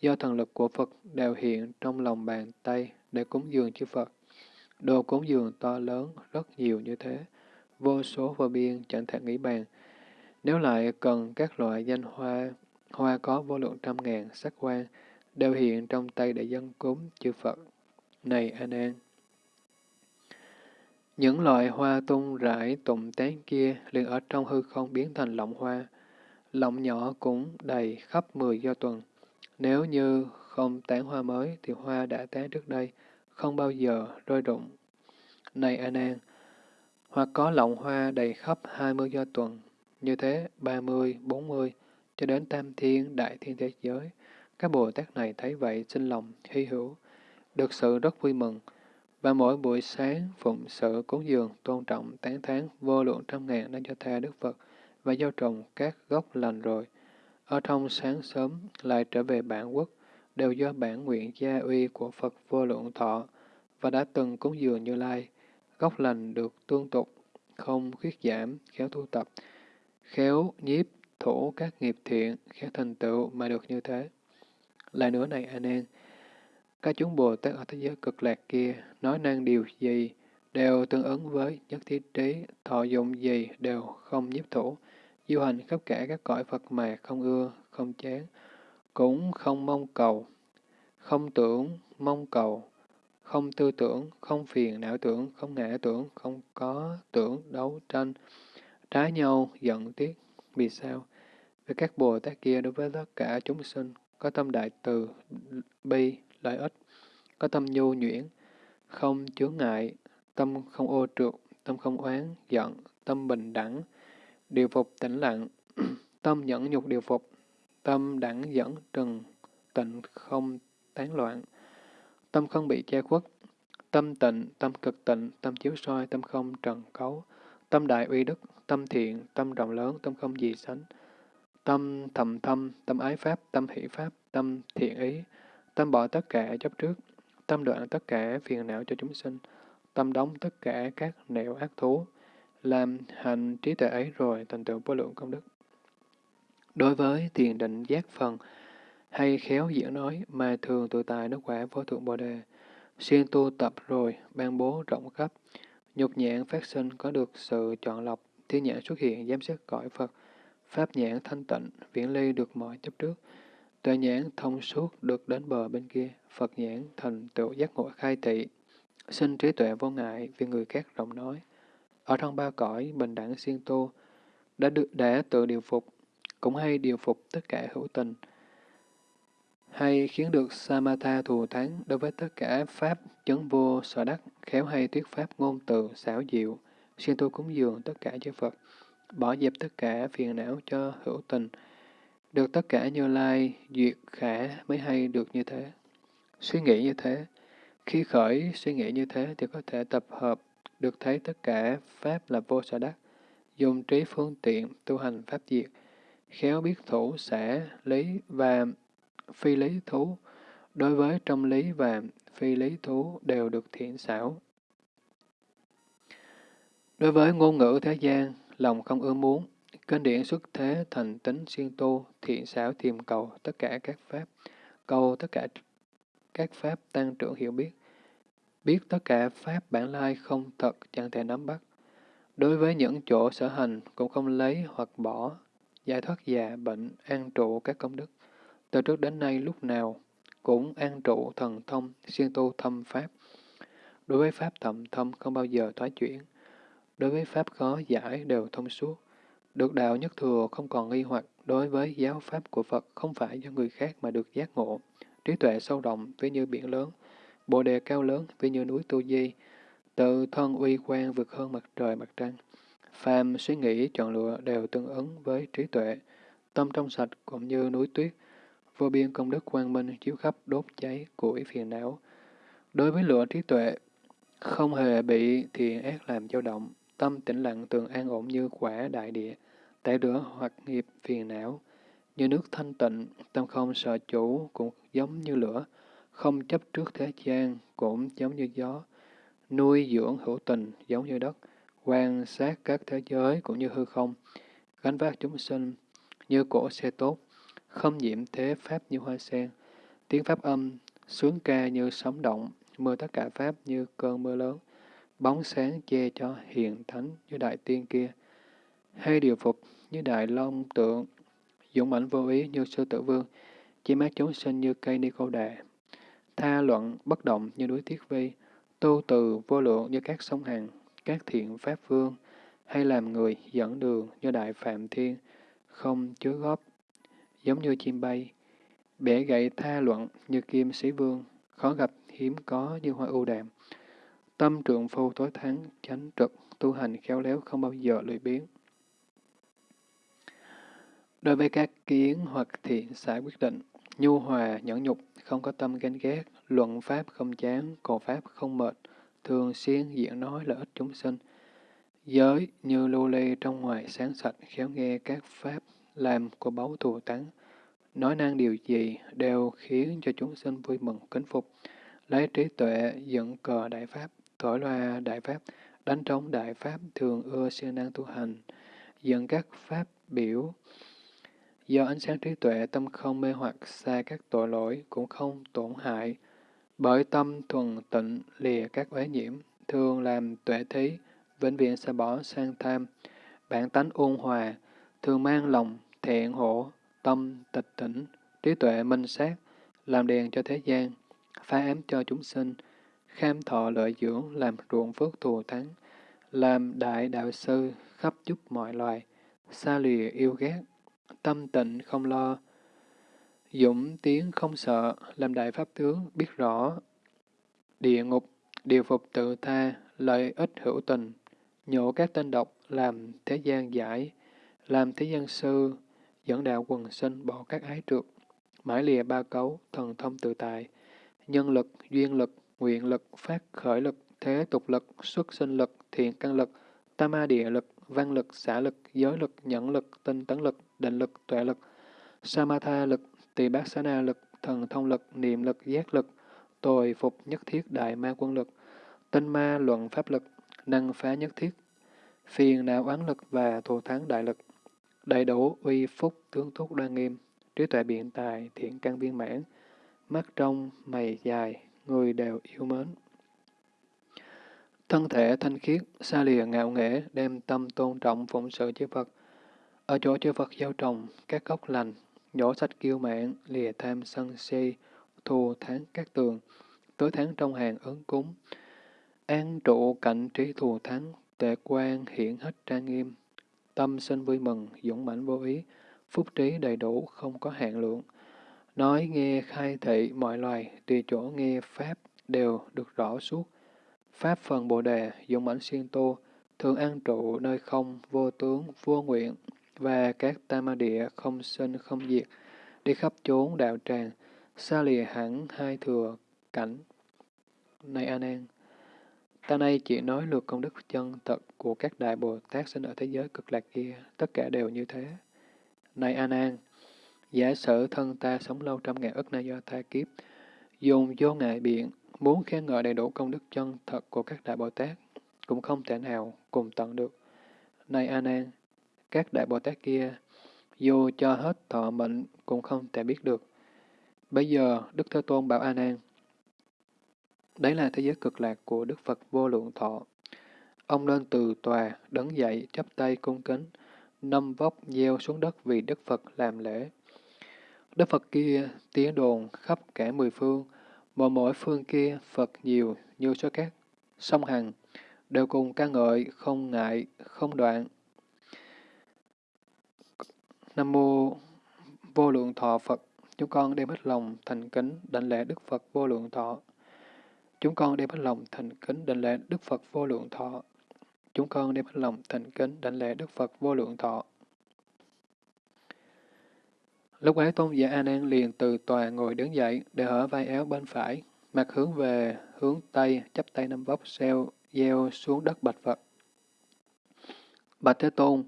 do thần lực của Phật đều hiện trong lòng bàn tay để cúng dường chư Phật. Đồ cúng dường to lớn, rất nhiều như thế, vô số vô biên chẳng thể nghĩ bàn. Nếu lại cần các loại danh hoa, hoa có vô lượng trăm ngàn sắc quan, đều hiện trong tay để dân cúng chư Phật. Này An An! những loại hoa tung rải tụng tán kia liền ở trong hư không biến thành lọng hoa. Lọng nhỏ cũng đầy khắp mười do tuần. Nếu như không tán hoa mới thì hoa đã tán trước đây, không bao giờ rơi rụng. Này An An! hoặc có lọng hoa đầy khắp hai mươi do tuần, như thế ba mươi, bốn mươi, cho đến tam thiên đại thiên thế giới, các Bồ Tát này thấy vậy sinh lòng hy hữu, được sự rất vui mừng, và mỗi buổi sáng phụng sự cúng dường, tôn trọng, tán thán vô lượng trăm ngàn đã cho tha Đức Phật và gieo trồng các gốc lành rồi. Ở trong sáng sớm lại trở về bản quốc, đều do bản nguyện gia uy của Phật vô lượng thọ và đã từng cúng dường Như Lai. Gốc lành được tương tục, không khuyết giảm, khéo thu tập, khéo nhiếp thủ các nghiệp thiện, khéo thành tựu mà được như thế. Lại nữa này anh em, các chúng Bồ Tát ở thế giới cực lạc kia nói năng điều gì đều tương ứng với nhất thiết trí, thọ dụng gì đều không nhiếp thủ, du hành khắp cả các cõi Phật mà không ưa, không chán, cũng không mong cầu, không tưởng, mong cầu, không tư tưởng, không phiền não tưởng, không ngã tưởng, không có tưởng, đấu tranh, trái nhau, giận tiếc. Vì sao? Vì các Bồ Tát kia đối với tất cả chúng sinh có tâm đại từ, bi, lợi ích, có tâm nhu nhuyễn, không chướng ngại, tâm không ô trượt, tâm không oán, giận, tâm bình đẳng, điều phục tĩnh lặng, tâm nhẫn nhục điều phục, tâm đẳng dẫn trừng, tịnh không tán loạn, tâm không bị che khuất, tâm tịnh, tâm cực tịnh, tâm chiếu soi, tâm không trần cấu, tâm đại uy đức, tâm thiện, tâm rộng lớn, tâm không gì sánh, tâm thầm thâm, tâm ái pháp, tâm hỷ pháp, tâm thiện ý, tâm bỏ tất cả chấp trước, tâm đoạn tất cả phiền não cho chúng sinh, tâm đóng tất cả các nẻo ác thú, làm hành trí tuệ ấy rồi thành tựu vô lượng công đức. Đối với thiền định giác phần, hay khéo diễn nói mà thường tự tài nước quả vô thượng bồ đề, xuyên tu tập rồi, ban bố rộng khắp, nhục nhãn phát sinh có được sự chọn lọc, thiên nhãn xuất hiện giám sát cõi Phật, pháp nhãn thanh tịnh, viễn ly được mọi chấp trước, tuệ nhãn thông suốt được đến bờ bên kia, Phật nhãn thành tựu giác ngộ khai thị, sinh trí tuệ vô ngại vì người khác rộng nói. Ở trong ba cõi bình đẳng siêng tu, đã được để tự điều phục, cũng hay điều phục tất cả hữu tình, hay khiến được Samatha thù thắng đối với tất cả pháp chấn vô sở đắc, khéo hay thuyết pháp ngôn từ, xảo diệu, siêng tu cúng dường tất cả chư Phật, bỏ dẹp tất cả phiền não cho hữu tình, được tất cả như lai, duyệt khả mới hay được như thế. Suy nghĩ như thế, khi khởi suy nghĩ như thế thì có thể tập hợp được thấy tất cả Pháp là vô sở đắc, dùng trí phương tiện tu hành Pháp diệt, khéo biết thủ xã lý và phi lý thú, đối với trong lý và phi lý thú đều được thiện xảo. Đối với ngôn ngữ thế gian, lòng không ưa muốn, Kinh điển xuất thế thành tính siêng tu, thiện xảo tìm cầu tất cả các pháp, cầu tất cả các pháp tăng trưởng hiểu biết, biết tất cả pháp bản lai không thật chẳng thể nắm bắt. Đối với những chỗ sở hành cũng không lấy hoặc bỏ, giải thoát già, bệnh, an trụ các công đức. Từ trước đến nay lúc nào cũng an trụ thần thông, siêng tu thâm pháp. Đối với pháp thậm thâm không bao giờ thoái chuyển. Đối với pháp khó giải đều thông suốt. Được đạo nhất thừa không còn nghi hoặc đối với giáo pháp của Phật không phải do người khác mà được giác ngộ. Trí tuệ sâu rộng ví như biển lớn, bồ đề cao lớn ví như núi Tu Di, tự thân uy quan vượt hơn mặt trời mặt trăng. Phàm suy nghĩ chọn lựa đều tương ứng với trí tuệ, tâm trong sạch cũng như núi tuyết, vô biên công đức quang minh chiếu khắp đốt cháy củi phiền não. Đối với lửa trí tuệ, không hề bị thiện ác làm dao động, tâm tĩnh lặng tường an ổn như quả đại địa, tẩy rửa hoặc nghiệp phiền não. Như nước thanh tịnh, tâm không sợ chủ cũng giống như lửa, không chấp trước thế gian cũng giống như gió, nuôi dưỡng hữu tình giống như đất, quan sát các thế giới cũng như hư không, gánh vác chúng sinh như cổ xe tốt, không nhiễm thế pháp như hoa sen, tiếng pháp âm, sướng ca như sóng động, mưa tất cả pháp như cơn mưa lớn, bóng sáng che cho hiền thánh như đại tiên kia, hay điều phục như đại long tượng, dũng mãnh vô ý như sư tử vương, chỉ mát chúng sinh như cây ni cô đà, tha luận bất động như núi thiết vi, tu từ vô lượng như các sông hằng, các thiện pháp vương, hay làm người dẫn đường như đại phạm thiên, không chứa góp, giống như chim bay, bẻ gậy tha luận như kim sĩ vương, khó gặp hiếm có như hoa ưu đàm. Tâm trượng phu tối thắng, chánh trực, tu hành khéo léo không bao giờ lười biếng. Đối với các kiến hoặc thiện xã quyết định, nhu hòa, nhẫn nhục, không có tâm ganh ghét, luận pháp không chán, cổ pháp không mệt, thường xuyên diễn nói lợi ích chúng sinh. Giới như lưu ly trong ngoài sáng sạch, khéo nghe các pháp làm của báu thù tán. Nói năng điều gì đều khiến cho chúng sinh vui mừng, kính phục. Lấy trí tuệ dựng cờ đại pháp, thổi loa đại pháp, đánh trống đại pháp, thường ưa siêng năng tu hành, dẫn các pháp biểu. Do ánh sáng trí tuệ, tâm không mê hoặc xa các tội lỗi, cũng không tổn hại. Bởi tâm thuần tịnh lìa các uế nhiễm, thường làm tuệ thí, vĩnh viễn sẽ bỏ sang tham, bản tánh ôn hòa, thường mang lòng thiện hổ, tâm tịch tỉnh, trí tuệ minh sát, làm đèn cho thế gian, phá ám cho chúng sinh, kham thọ lợi dưỡng, làm ruộng phước thù thắng, làm đại đạo sư, khắp giúp mọi loài, xa lìa yêu ghét, tâm tịnh không lo, dũng tiến không sợ, làm đại pháp tướng, biết rõ địa ngục, điều phục tự tha, lợi ích hữu tình, nhổ các tên độc, làm thế gian giải, làm thế gian sư, dẫn đạo quần sinh bỏ các ái trượt, mãi lìa ba cấu, thần thông tự tại, nhân lực, duyên lực, nguyện lực, phát khởi lực, thế tục lực, xuất sinh lực, thiện căn lực, tam ma địa lực, văn lực, xã lực, giới lực, nhẫn lực, tinh tấn lực, định lực, tuệ lực, samatha lực, tỳ bát xá na lực, thần thông lực, niệm lực, giác lực, tồi phục nhất thiết đại ma quân lực, tinh ma luận pháp lực, năng phá nhất thiết, phiền não oán lực và thù thắng đại lực, đầy đủ uy phúc tướng thúc đoan nghiêm, trí tuệ biện tài, thiện căn viên mãn, mắt trong, mày dài, người đều yêu mến. Thân thể thanh khiết, xa lìa ngạo nghễ, đem tâm tôn trọng phụng sự chư Phật. Ở chỗ chư Phật gieo trồng, các gốc lành, nhổ sách kiêu mạn, lìa tham sân si, thù tháng các tường, tối tháng trong hàng ứng cúng, an trụ cạnh trí thù thắng, tệ quan hiển hết trang nghiêm, tâm sinh vui mừng, dũng mãnh vô ý, phúc trí đầy đủ, không có hạn lượng. Nói nghe khai thị mọi loài, tùy chỗ nghe Pháp đều được rõ suốt. Pháp phần Bồ Đề, dũng mãnh xuyên tu thường an trụ nơi không, vô tướng, vô nguyện, và các tam ma địa không sinh không diệt, đi khắp chốn đạo tràng, xa lìa hẳn hai thừa cảnh. Này an an ta nay chỉ nói lượt công đức chân thật của các đại Bồ Tát sinh ở thế giới cực lạc kia, tất cả đều như thế. Này an an giả sử thân ta sống lâu trăm ngàn ức na do tha kiếp, dùng vô ngại biện, muốn khen ngợi đầy đủ công đức chân thật của các đại Bồ Tát, cũng không thể nào cùng tận được. Này A Nan, các đại Bồ Tát kia, dù cho hết thọ mệnh cũng không thể biết được. Bây giờ, Đức Thế Tôn bảo A Nan, đấy là thế giới cực lạc của Đức Phật vô lượng thọ. Ông nên từ tòa, đứng dậy, chắp tay cung kính, nâm vóc gieo xuống đất vì Đức Phật làm lễ. Đức Phật kia tiếng đồn khắp cả mười phương, mà mỗi phương kia Phật nhiều như số các sông hằng, đều cùng ca ngợi, không ngại, không đoạn. Nam mô vô lượng thọ Phật, chúng con đem hết lòng thành kính đảnh lễ Đức Phật vô lượng thọ. Chúng con đem hết lòng thành kính đảnh lễ Đức Phật vô lượng thọ. Chúng con đem hết lòng thành kính đảnh lễ Đức Phật vô lượng thọ. Lúc ấy tôn giả A Nan liền từ tòa ngồi đứng dậy, để hở vai áo bên phải, mặt hướng về hướng tây, chắp tay năm vóc xeo, gieo xuống đất bạch Phật. Bạch Thế Tôn,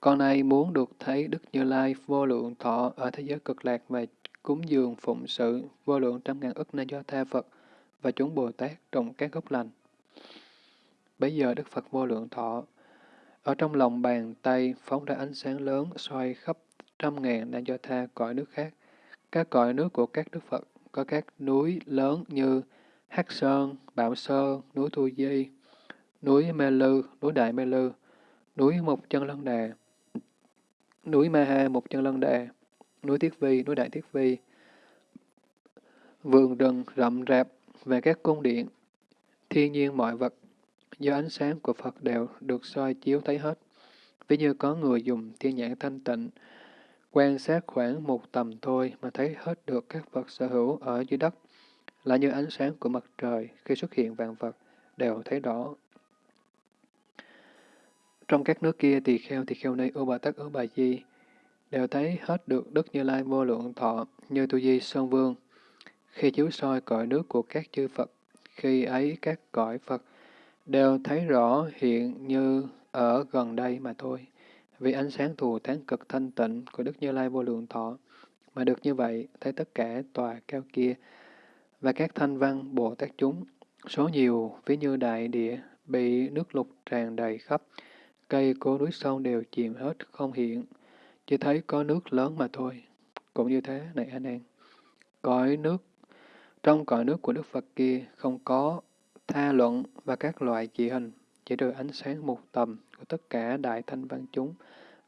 con này muốn được thấy Đức Như Lai vô lượng thọ ở thế giới cực lạc và cúng dường phụng sự vô lượng trăm ngàn ức na do tha Phật và chúng Bồ Tát trong các gốc lành. Bây giờ Đức Phật vô lượng thọ ở trong lòng bàn tay phóng ra ánh sáng lớn xoay khắp trăm ngàn na do tha cõi nước khác. Các cõi nước của các Đức Phật có các núi lớn như Hắc Sơn, Bạo Sơn, núi Thu Di, núi Mê Lư, núi Đại Mê Lư, núi Mộc Chân Lân Đà, núi Ma Ha Mộc Chân Lân Đà, núi Tiết Vi, núi Đại Tiết Vi, vườn rừng rậm rạp và các cung điện, thiên nhiên mọi vật, do ánh sáng của Phật đều được soi chiếu thấy hết. Ví như có người dùng thiên nhãn thanh tịnh, quan sát khoảng một tầm thôi mà thấy hết được các vật sở hữu ở dưới đất, là như ánh sáng của mặt trời khi xuất hiện vạn vật, đều thấy rõ. Trong các nước kia tỳ kheo tỳ kheo nay ưu bà tắc ưu bà di, đều thấy hết được Đức Như Lai vô lượng thọ như Tu Di Sơn Vương. Khi chiếu soi cõi nước của các chư Phật, khi ấy các cõi Phật đều thấy rõ hiện như ở gần đây mà thôi. Vì ánh sáng thù thắng cực thanh tịnh của Đức Như Lai vô lượng thọ, mà được như vậy, thấy tất cả tòa cao kia, và các thanh văn Bồ Tát chúng, số nhiều ví như đại địa, bị nước lục tràn đầy khắp, cây cố núi sông đều chìm hết không hiện, chỉ thấy có nước lớn mà thôi. Cũng như thế, này anh em Cõi nước, trong cõi nước của Đức Phật kia không có tha luận và các loại chỉ hình, chỉ trừ ánh sáng một tầm của tất cả đại thanh văn chúng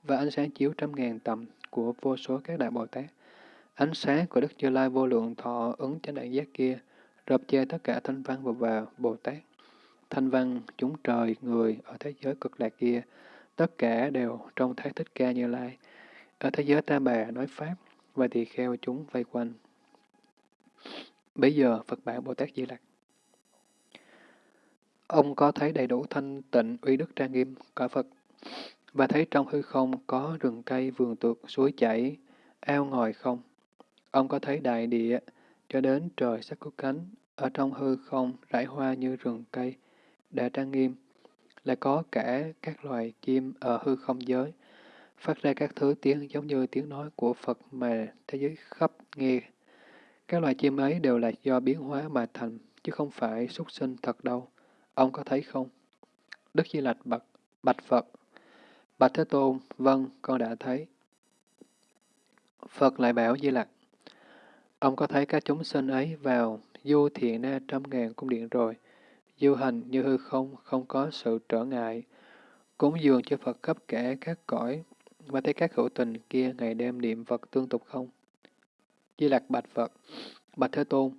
và ánh sáng chiếu trăm ngàn tầm của vô số các đại Bồ Tát. Ánh sáng của Đức Như Lai vô lượng thọ ứng chánh đại giác kia, rập che tất cả thanh văn và, và Bồ Tát. Thanh văn, chúng trời, người ở thế giới cực lạc kia, tất cả đều trong thái thích ca Như Lai. Ở thế giới ta bà nói Pháp, và tỳ kheo chúng vây quanh. Bây giờ Phật bản Bồ Tát Di Lặc. Ông có thấy đầy đủ thanh tịnh uy đức trang nghiêm cõi Phật, và thấy trong hư không có rừng cây, vườn tược, suối chảy, ao ngòi không? Ông có thấy đại địa cho đến trời sắc có cánh, ở trong hư không rải hoa như rừng cây, đã trang nghiêm, lại có cả các loài chim ở hư không giới, phát ra các thứ tiếng giống như tiếng nói của Phật mà thế giới khắp nghe. Các loài chim ấy đều là do biến hóa mà thành, chứ không phải xuất sinh thật đâu. Ông có thấy không? Đức Di Lạch bạch, bạch Phật. Bạch Thế Tôn, vâng, con đã thấy. Phật lại bảo Di Lặc, ông có thấy các chúng sinh ấy vào du thiện na trăm ngàn cung điện rồi, du hành như hư không, không có sự trở ngại, cúng dường cho Phật khắp cả các cõi, và thấy các hữu tình kia ngày đêm niệm Phật tương tục không? Di Lặc bạch Phật, bạch Thế Tôn,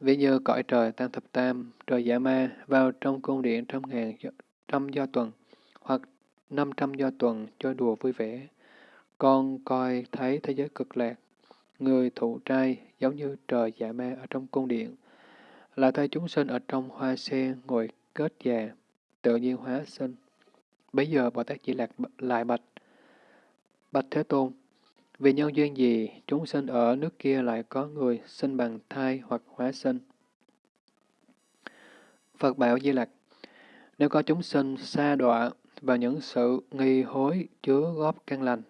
vì như cõi trời tam thập tam, trời giả ma vào trong cung điện trăm ngàn trăm do tuần, 500 do tuần cho đùa vui vẻ. Con coi thấy thế giới cực lạc, người thụ trai giống như trời dạ ma ở trong cung điện, là thay chúng sinh ở trong hoa sen ngồi kết già, tự nhiên hóa sinh. Bây giờ Bồ Tát chỉ lạc lại bạch, bạch Thế Tôn, vì nhân duyên gì chúng sinh ở nước kia lại có người sinh bằng thai hoặc hóa sinh? Phật bảo Di Lặc, nếu có chúng sinh xa đọa vào những sự nghi hối chứa góp căn lành,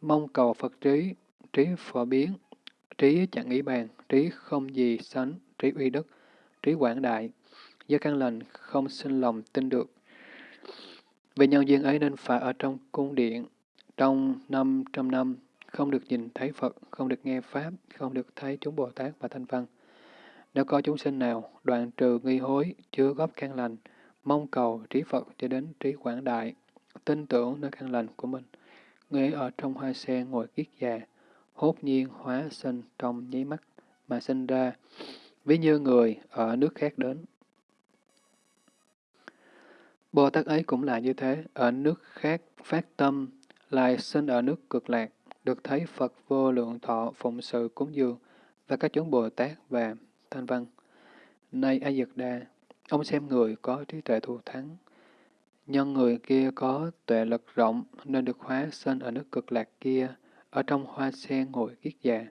mong cầu Phật trí, trí phổ biến, trí chẳng nghĩ bàn, trí không gì sánh, trí uy đức, trí quảng đại, do căn lành không sinh lòng tin được. Vì nhân duyên ấy nên phải ở trong cung điện, trong năm trăm năm, không được nhìn thấy Phật, không được nghe Pháp, không được thấy chúng Bồ Tát và Thanh Văn. Nếu có chúng sinh nào đoạn trừ nghi hối, chứa góp căn lành, mong cầu trí Phật cho đến trí quảng đại, tin tưởng nơi căn lành của mình, người ở trong hoa sen ngồi kiết già, hốt nhiên hóa sinh trong nháy mắt mà sinh ra, ví như người ở nước khác đến. Bồ Tát ấy cũng là như thế, ở nước khác phát tâm, lại sinh ở nước cực lạc, được thấy Phật vô lượng thọ phụng sự cúng dường và các chúng Bồ Tát và Thanh Văn. Nay A Dật Đà ông xem người có trí tuệ thù thắng, nhân người kia có tuệ lực rộng nên được hóa sinh ở nước cực lạc kia, ở trong hoa sen ngồi kiết già.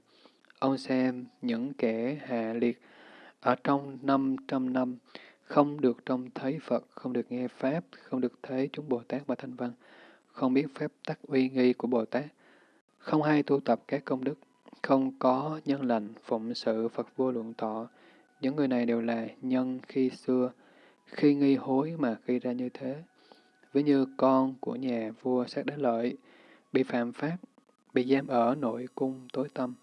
Ông xem những kẻ hạ liệt ở trong năm trăm năm không được trông thấy Phật, không được nghe Pháp, không được thấy chúng Bồ Tát và Thanh Văn, không biết phép tắc uy nghi của Bồ Tát, không hay tu tập các công đức, không có nhân lành, phụng sự Phật vô lượng thọ. Những người này đều là nhân khi xưa, khi nghi hối mà gây ra như thế. Ví như con của nhà vua sát đá lợi, bị phạm pháp, bị giam ở nội cung tối tâm.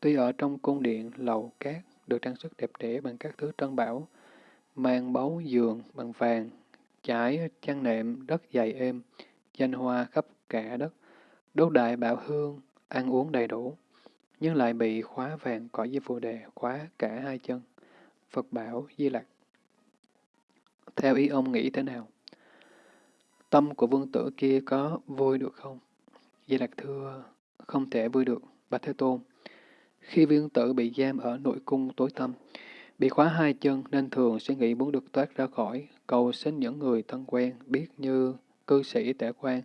Tuy ở trong cung điện lầu cát được trang sức đẹp đẽ bằng các thứ trân bảo, mang báu giường bằng vàng, trải chăn nệm đất dày êm, danh hoa khắp cả đất, đốt đại bảo hương, ăn uống đầy đủ, nhưng lại bị khóa vàng cõi di phù đề khóa cả hai chân. Phật bảo Di Lặc. Theo ý ông nghĩ thế nào? Tâm của vương tử kia có vui được không? Di Lặc thưa, không thể vui được, Bạch Thế Tôn. Khi vương tử bị giam ở nội cung tối tâm, bị khóa hai chân nên thường sẽ nghĩ muốn được thoát ra khỏi, cầu xin những người thân quen biết như cư sĩ tể quan,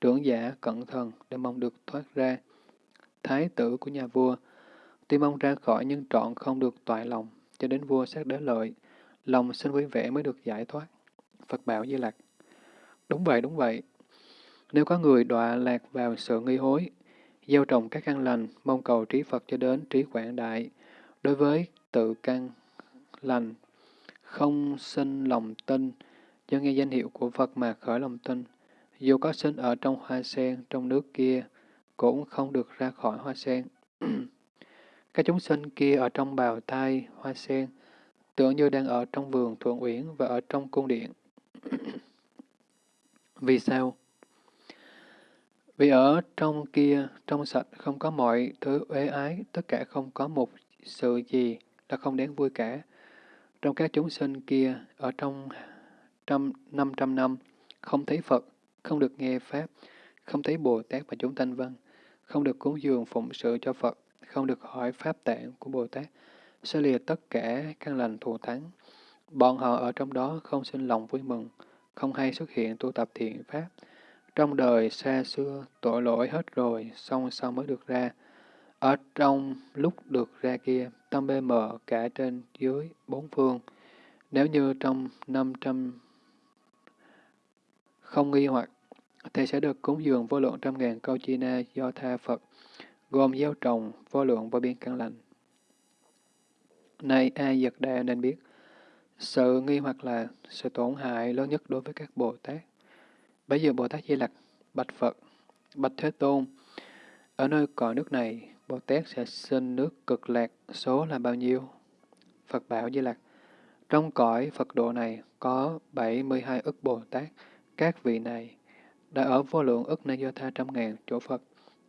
trưởng giả cẩn thận để mong được thoát ra. Thái tử của nhà vua, tuy mong ra khỏi nhưng trọn không được toại lòng, cho đến vua sát đế lợi, lòng sinh vui vẻ mới được giải thoát. Phật bảo Di Lặc. Đúng vậy, đúng vậy. Nếu có người đọa lạc vào sự nghi hối, gieo trồng các căn lành, mong cầu trí Phật cho đến trí quảng đại, đối với tự căn lành, không sinh lòng tin, do nghe danh hiệu của Phật mà khởi lòng tin. Dù có sinh ở trong hoa sen, trong nước kia, cũng không được ra khỏi hoa sen. Các chúng sinh kia ở trong bào thai, hoa sen, tưởng như đang ở trong vườn thuận uyển và ở trong cung điện. Vì sao? Vì ở trong kia, trong sạch, không có mọi thứ uế ái, tất cả không có một sự gì là không đáng vui cả. Trong các chúng sinh kia, ở trong trăm, năm trăm năm, không thấy Phật, không được nghe Pháp, không thấy Bồ Tát và chúng thanh văn, không được cúng dường phụng sự cho Phật, không được hỏi Pháp tạng của Bồ Tát, sẽ lìa tất cả căn lành thù thắng. Bọn họ ở trong đó không sinh lòng vui mừng, không hay xuất hiện tu tập thiện Pháp. Trong đời xa xưa, tội lỗi hết rồi, xong sau mới được ra. Ở trong lúc được ra kia, tâm bê mờ cả trên dưới bốn phương. Nếu như trong năm trăm không nghi hoặc, thì sẽ được cúng dường vô lượng trăm ngàn câu chi na do tha Phật, gồm gieo trồng vô lượng vô biên căn lành. Nay ai giật đà nên biết, sự nghi hoặc là sự tổn hại lớn nhất đối với các Bồ Tát. Bây giờ Bồ Tát Di Lặc bạch Phật, bạch Thế Tôn, ở nơi cõi nước này, Bồ Tát sẽ sinh nước cực lạc, số là bao nhiêu? Phật bảo Di Lặc, trong cõi Phật độ này có 72 ức Bồ Tát, các vị này đã ở vô lượng ức na do tha trăm ngàn chỗ Phật,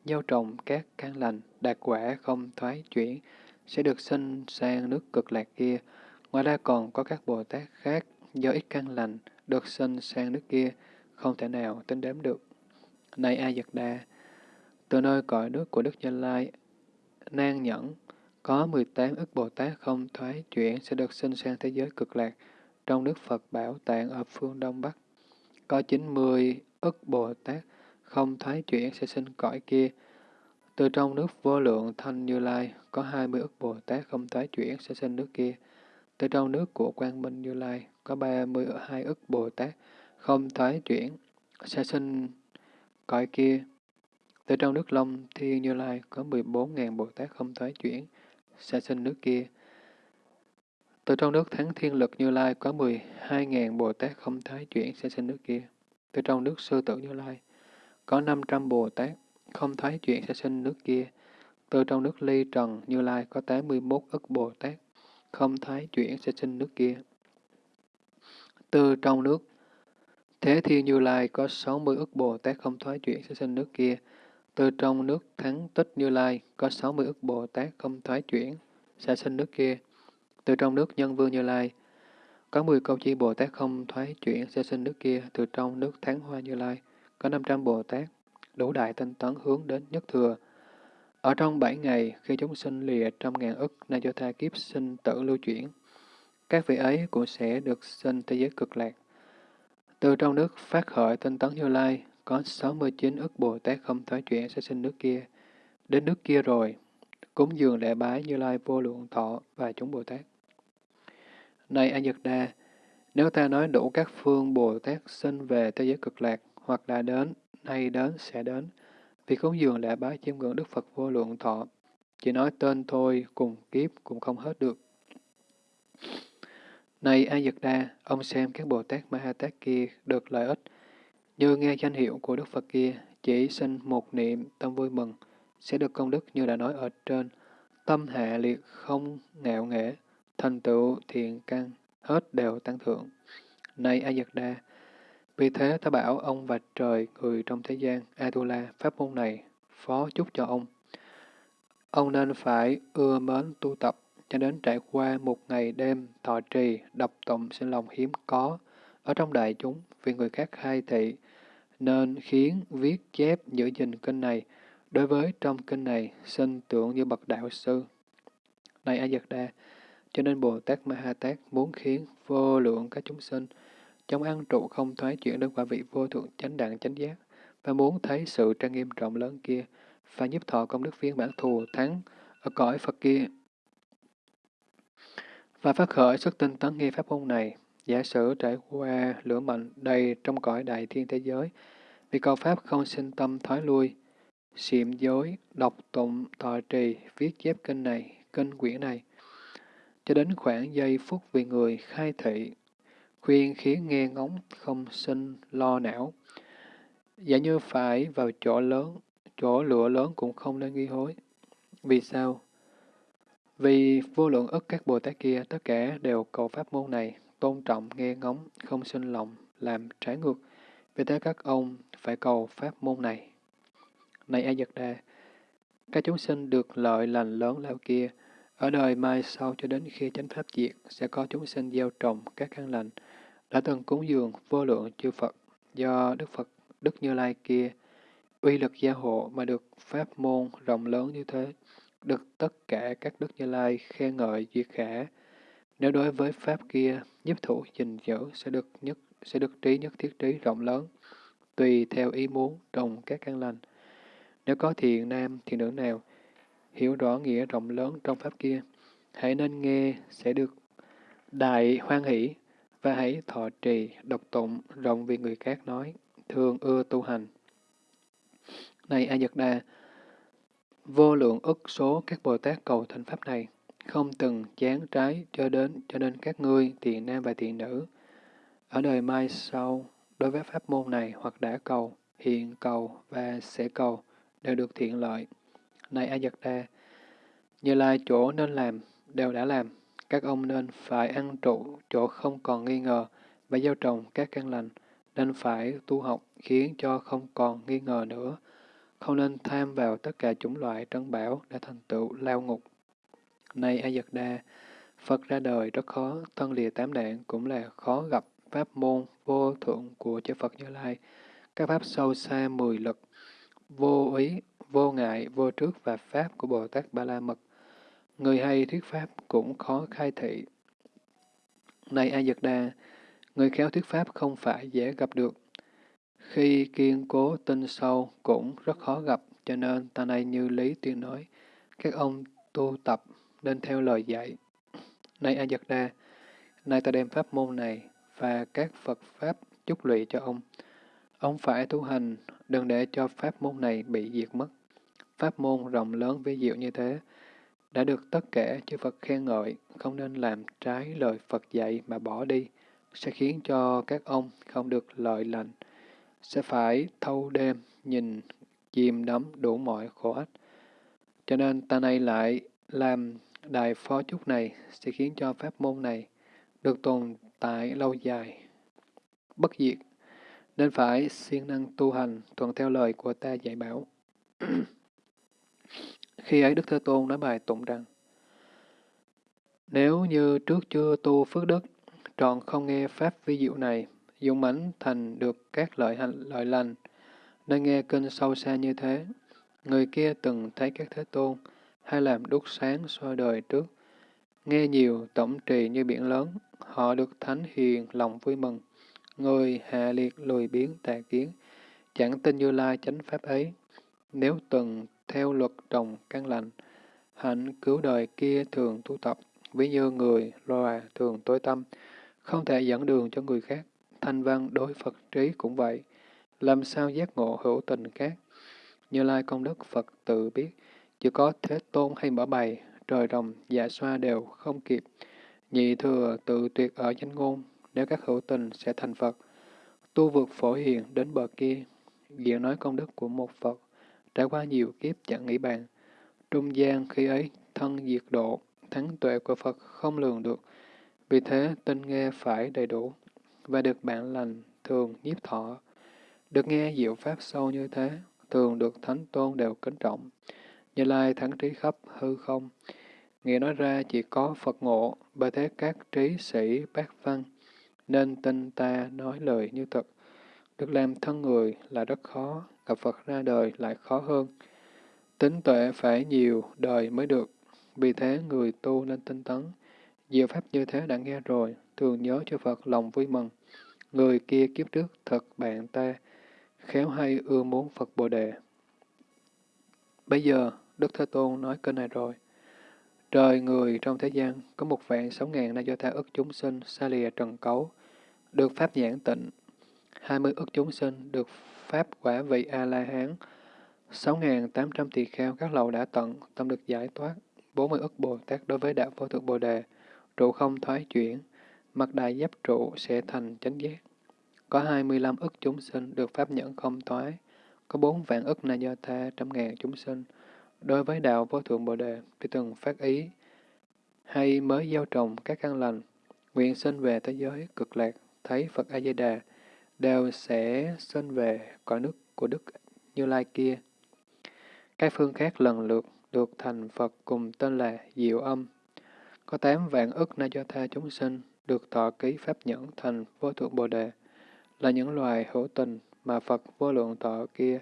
gieo trồng các căn lành, đạt quả không thoái chuyển, sẽ được sinh sang nước cực lạc kia. Ngoài ra còn có các Bồ Tát khác do ít căn lành, được sinh sang nước kia, không thể nào tính đếm được. Này A Giật Đa, từ nơi cõi nước của Đức Như Lai, nan nhẫn, có 18 ức Bồ Tát không thoái chuyển sẽ được sinh sang thế giới cực lạc, trong nước Phật Bảo Tạng ở phương Đông Bắc. Có 90 ức Bồ Tát không thoái chuyển sẽ sinh cõi kia. Từ trong nước vô lượng thanh Như Lai, có 20 ức Bồ Tát không thoái chuyển sẽ sinh nước kia. Từ trong nước của Quang Minh Như Lai, có 32 ức Bồ Tát không thoái chuyển sẽ sinh cõi kia. Từ trong nước Long Thiên Như Lai có 14.000 Bồ Tát không thoái chuyển, sẽ sinh nước kia. Từ trong nước Thắng Thiên Lực Như Lai có 12.000 Bồ Tát không thoái chuyển, sẽ sinh nước kia. Từ trong nước Sư Tử Như Lai có 500 Bồ Tát không thấy chuyển, sẽ sinh nước kia. Từ trong nước Ly Trần Như Lai có 81 ức Bồ Tát không thấy chuyển, sẽ sinh nước kia. Từ trong nước Thế Thiên Như Lai có 60 ức Bồ Tát không thoái chuyển sẽ sinh nước kia. Từ trong nước Thắng Tích Như Lai có 60 ức Bồ Tát không thoái chuyển sẽ sinh nước kia. Từ trong nước Nhân Vương Như Lai có 10 câu chi Bồ Tát không thoái chuyển sẽ sinh nước kia. Từ trong nước Thắng Hoa Như Lai có 500 Bồ Tát đủ đại tinh tấn hướng đến nhất thừa. Ở trong bảy ngày, khi chúng sinh lìa trăm ngàn ức na do tha kiếp sinh tử lưu chuyển, các vị ấy cũng sẽ được sinh thế giới cực lạc. Từ trong nước phát khởi tinh tấn Như Lai, có 69 ức Bồ Tát không thoái chuyển sẽ sinh nước kia. Đến nước kia rồi, cúng dường lễ bái Như Lai vô lượng thọ và chúng Bồ Tát. Này A Nhật Đa, nếu ta nói đủ các phương Bồ Tát sinh về thế giới cực lạc, hoặc đã đến, nay đến, sẽ đến, vì cúng dường lễ bái chiêm ngưỡng Đức Phật vô lượng thọ, chỉ nói tên thôi, cùng kiếp cũng không hết được. Này A Dật Đa, ông xem các Bồ Tát Ma Ha Tát kia được lợi ích, như nghe danh hiệu của Đức Phật kia, chỉ sinh một niệm tâm vui mừng, sẽ được công đức như đã nói ở trên, tâm hạ liệt không ngạo nghễ, thành tựu thiện căn, hết đều tăng thượng. Này A Dật Đa, vì thế ta bảo ông và trời người trong thế gian, Atula, pháp môn này, phó chúc cho ông. Ông nên phải ưa mến tu tập, cho đến trải qua một ngày đêm thọ trì, đọc tụng sinh lòng hiếm có ở trong đại chúng vì người khác khai thị, nên khiến viết chép giữ gìn kinh này. Đối với trong kinh này, sinh tưởng như bậc đạo sư. Này A Giật Đa, cho nên Bồ Tát Ma Ha Tát muốn khiến vô lượng các chúng sinh trong ăn trụ không thoái chuyển đến quả vị vô thượng chánh đẳng chánh giác, và muốn thấy sự trang nghiêm rộng lớn kia, và nhiếp thọ công đức viên bản thù thắng ở cõi Phật kia. Và phát khởi sức tinh tấn nghi pháp môn này, giả sử trải qua lửa mạnh đầy trong cõi đại thiên thế giới, vì cầu pháp không sinh tâm thoái lui, xiểm dối, đọc tụng, thọ trì, viết chép kinh này, kinh quyển này, cho đến khoảng giây phút vì người khai thị, khuyên khiến nghe ngóng không sinh lo não. Giả như phải vào chỗ lớn, chỗ lửa lớn cũng không nên nghi hối. Vì sao? Vì vô lượng ức các Bồ Tát kia tất cả đều cầu pháp môn này, tôn trọng, nghe ngóng, không sinh lòng, làm trái ngược. Vì thế các ông phải cầu pháp môn này. Này A Dật Đà, các chúng sinh được lợi lành lớn lao kia, ở đời mai sau cho đến khi chánh pháp diệt, sẽ có chúng sinh gieo trồng các căn lành, đã từng cúng dường vô lượng chư Phật, do Đức Phật, Đức Như Lai kia, uy lực gia hộ mà được pháp môn rộng lớn như thế, được tất cả các Đức Như Lai khen ngợi duyệt khả. Nếu đối với pháp kia, nhiếp thủ gìn giữ sẽ được nhất sẽ được trí nhất thiết trí rộng lớn, tùy theo ý muốn trồng các căn lành. Nếu có thiện nam, thiện nữ nào, hiểu rõ nghĩa rộng lớn trong pháp kia, hãy nên nghe sẽ được đại hoan hỷ và hãy thọ trì, độc tụng rộng vì người khác nói, thường ưa tu hành. Này A Nhật Đà, vô lượng ức số các Bồ Tát cầu thành pháp này, không từng chán trái cho đến cho nên các ngươi, tiện nam và tiện nữ, ở đời mai sau, đối với pháp môn này hoặc đã cầu, hiện cầu và sẽ cầu, đều được thiện lợi. Này A Nhật Đa, như lai chỗ nên làm, đều đã làm. Các ông nên phải ăn trụ chỗ không còn nghi ngờ và gieo trồng các căn lành, nên phải tu học khiến cho không còn nghi ngờ nữa. Không nên tham vào tất cả chủng loại trân bảo để thành tựu lao ngục. Này A Nhật Đa, Phật ra đời rất khó, thân lìa tám nạn cũng là khó gặp pháp môn vô thượng của chư Phật Như Lai, các pháp sâu xa mười lực, vô ý, vô ngại, vô trước và pháp của Bồ Tát Ba La Mật. Người hay thuyết pháp cũng khó khai thị. Này A Dật Đà, người khéo thuyết pháp không phải dễ gặp được. Khi kiên cố tinh sâu cũng rất khó gặp, cho nên ta này như Lý Tuyên nói, các ông tu tập nên theo lời dạy. Này A Dật Đà, nay ta đem pháp môn này và các Phật Pháp chúc lụy cho ông. Ông phải tu hành, đừng để cho pháp môn này bị diệt mất. Pháp môn rộng lớn với diệu như thế, đã được tất cả chư Phật khen ngợi, không nên làm trái lời Phật dạy mà bỏ đi, sẽ khiến cho các ông không được lợi lành, sẽ phải thâu đêm, nhìn, chìm đắm đủ mọi khổ ách. Cho nên ta này lại làm đại phó chúc này sẽ khiến cho pháp môn này được tồn tại lâu dài, bất diệt, nên phải siêng năng tu hành thuận theo lời của ta dạy bảo. Khi ấy Đức Thế Tôn nói bài tụng rằng, Nếu như trước chưa tu phước đức, tròn không nghe Pháp vi diệu này, dũng mãnh thành được các lợi hành lợi lành, nên nghe kinh sâu xa như thế, người kia từng thấy các Thế Tôn, hay làm đúc sáng soi đời trước, nghe nhiều tổng trì như biển lớn, họ được thánh hiền lòng vui mừng. Người hạ liệt lùi biến tà kiến, chẳng tin như lai chánh pháp ấy. Nếu từng theo luật trồng căn lành, hạnh cứu đời kia thường tu tập, ví như người loà thường tối tâm, không thể dẫn đường cho người khác. Thanh văn đối Phật trí cũng vậy, làm sao giác ngộ hữu tình khác. Như Lai công đức Phật tự biết, chỉ có thế tôn hay mở bày, trời rồng, dạ xoa đều không kịp. Nhị thừa tự tuyệt ở danh ngôn, nếu các hữu tình sẽ thành Phật. Tu vượt phổ hiền đến bờ kia, diện nói công đức của một Phật, đã qua nhiều kiếp chẳng nghĩ bàn. Trung gian khi ấy thân diệt độ, thắng tuệ của Phật không lường được. Vì thế tinh nghe phải đầy đủ, và được bạn lành thường nhiếp thọ. Được nghe diệu pháp sâu như thế, thường được thánh tôn đều kính trọng. Như Lai thắng trí khắp hư không, Nghĩa nói ra chỉ có Phật ngộ, bởi thế các trí sĩ bác văn, nên tin ta nói lời như thật. Được làm thân người là rất khó, gặp Phật ra đời lại khó hơn. Tính tuệ phải nhiều đời mới được, vì thế người tu nên tinh tấn. Diệu pháp như thế đã nghe rồi, thường nhớ cho Phật lòng vui mừng. Người kia kiếp trước thật bạn ta, khéo hay ưa muốn Phật Bồ Đề. Bây giờ, Đức Thế Tôn nói kênh này rồi. Trời người trong thế gian có một vạn sáu ngàn na do ta ức chúng sinh xa lìa trần cấu, được pháp nhãn tịnh. Hai mươi ức chúng sinh được pháp quả vị A-la-hán. Sáu ngàn tám trăm tỳ kheo các lầu đã tận, tâm được giải thoát. Bốn mươi ức Bồ Tát đối với đạo vô thượng Bồ Đề, trụ không thoái chuyển, mặt đại giáp trụ sẽ thành chánh giác. Có hai mươi lăm ức chúng sinh được pháp nhẫn không thoái, có bốn vạn ức na do tha trăm ngàn chúng sinh, đối với đạo vô thượng Bồ Đề, thì từng phát ý, hay mới gieo trồng các căn lành, nguyện sinh về thế giới cực lạc, thấy Phật A-di-đà, đều sẽ sinh về cõi nước của Đức Như Lai kia. Các phương khác lần lượt được thành Phật cùng tên là Diệu Âm. Có tám vạn ức na do tha chúng sinh được thọ ký pháp nhẫn thành vô thượng Bồ Đề, là những loài hữu tình mà Phật vô lượng thọ kia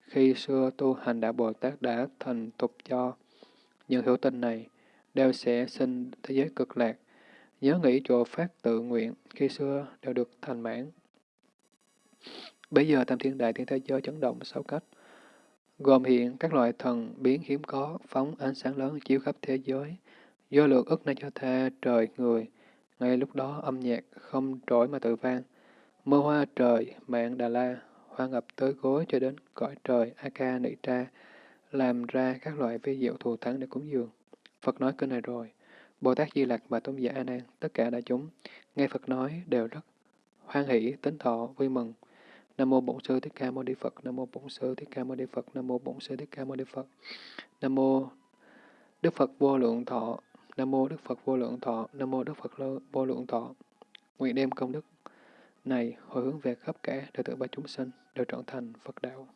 khi xưa tu hành đạo Bồ Tát đã thành tục cho. Những hữu tình này đều sẽ sinh thế giới cực lạc, nhớ nghĩ chỗ phát tự nguyện khi xưa đều được thành mãn. Bây giờ tam thiên đại thiên thế giới chấn động sáu cách, gồm hiện các loại thần biến hiếm có, phóng ánh sáng lớn chiếu khắp thế giới, do lượng ức nay cho tha trời người. Ngay lúc đó âm nhạc không trỗi mà tự vang, mưa hoa trời, mạng Đà La, hoa ngập tới gối cho đến cõi trời A-ca Nị Tra, làm ra các loại vi diệu thù thắng để cúng dường. Phật nói kinh này rồi, Bồ Tát Di Lặc và Tôn giả A Nan, tất cả đại chúng, nghe Phật nói đều rất hoan hỷ, tính thọ, vui mừng. Nam mô Bổn Sư Thích Ca Mâu Ni Phật, Nam mô Bổn Sư Thích Ca Mâu Ni Phật, Nam mô Bổn Sư Thích Ca Mâu Ni Phật. Nam mô Đức Phật vô lượng thọ, Nam mô Đức Phật vô lượng thọ, Nam mô Đức Phật vô lượng thọ. Nguyện đem công đức này hồi hướng về khắp cả đệ tử ba chúng sinh đều trở thành Phật đạo.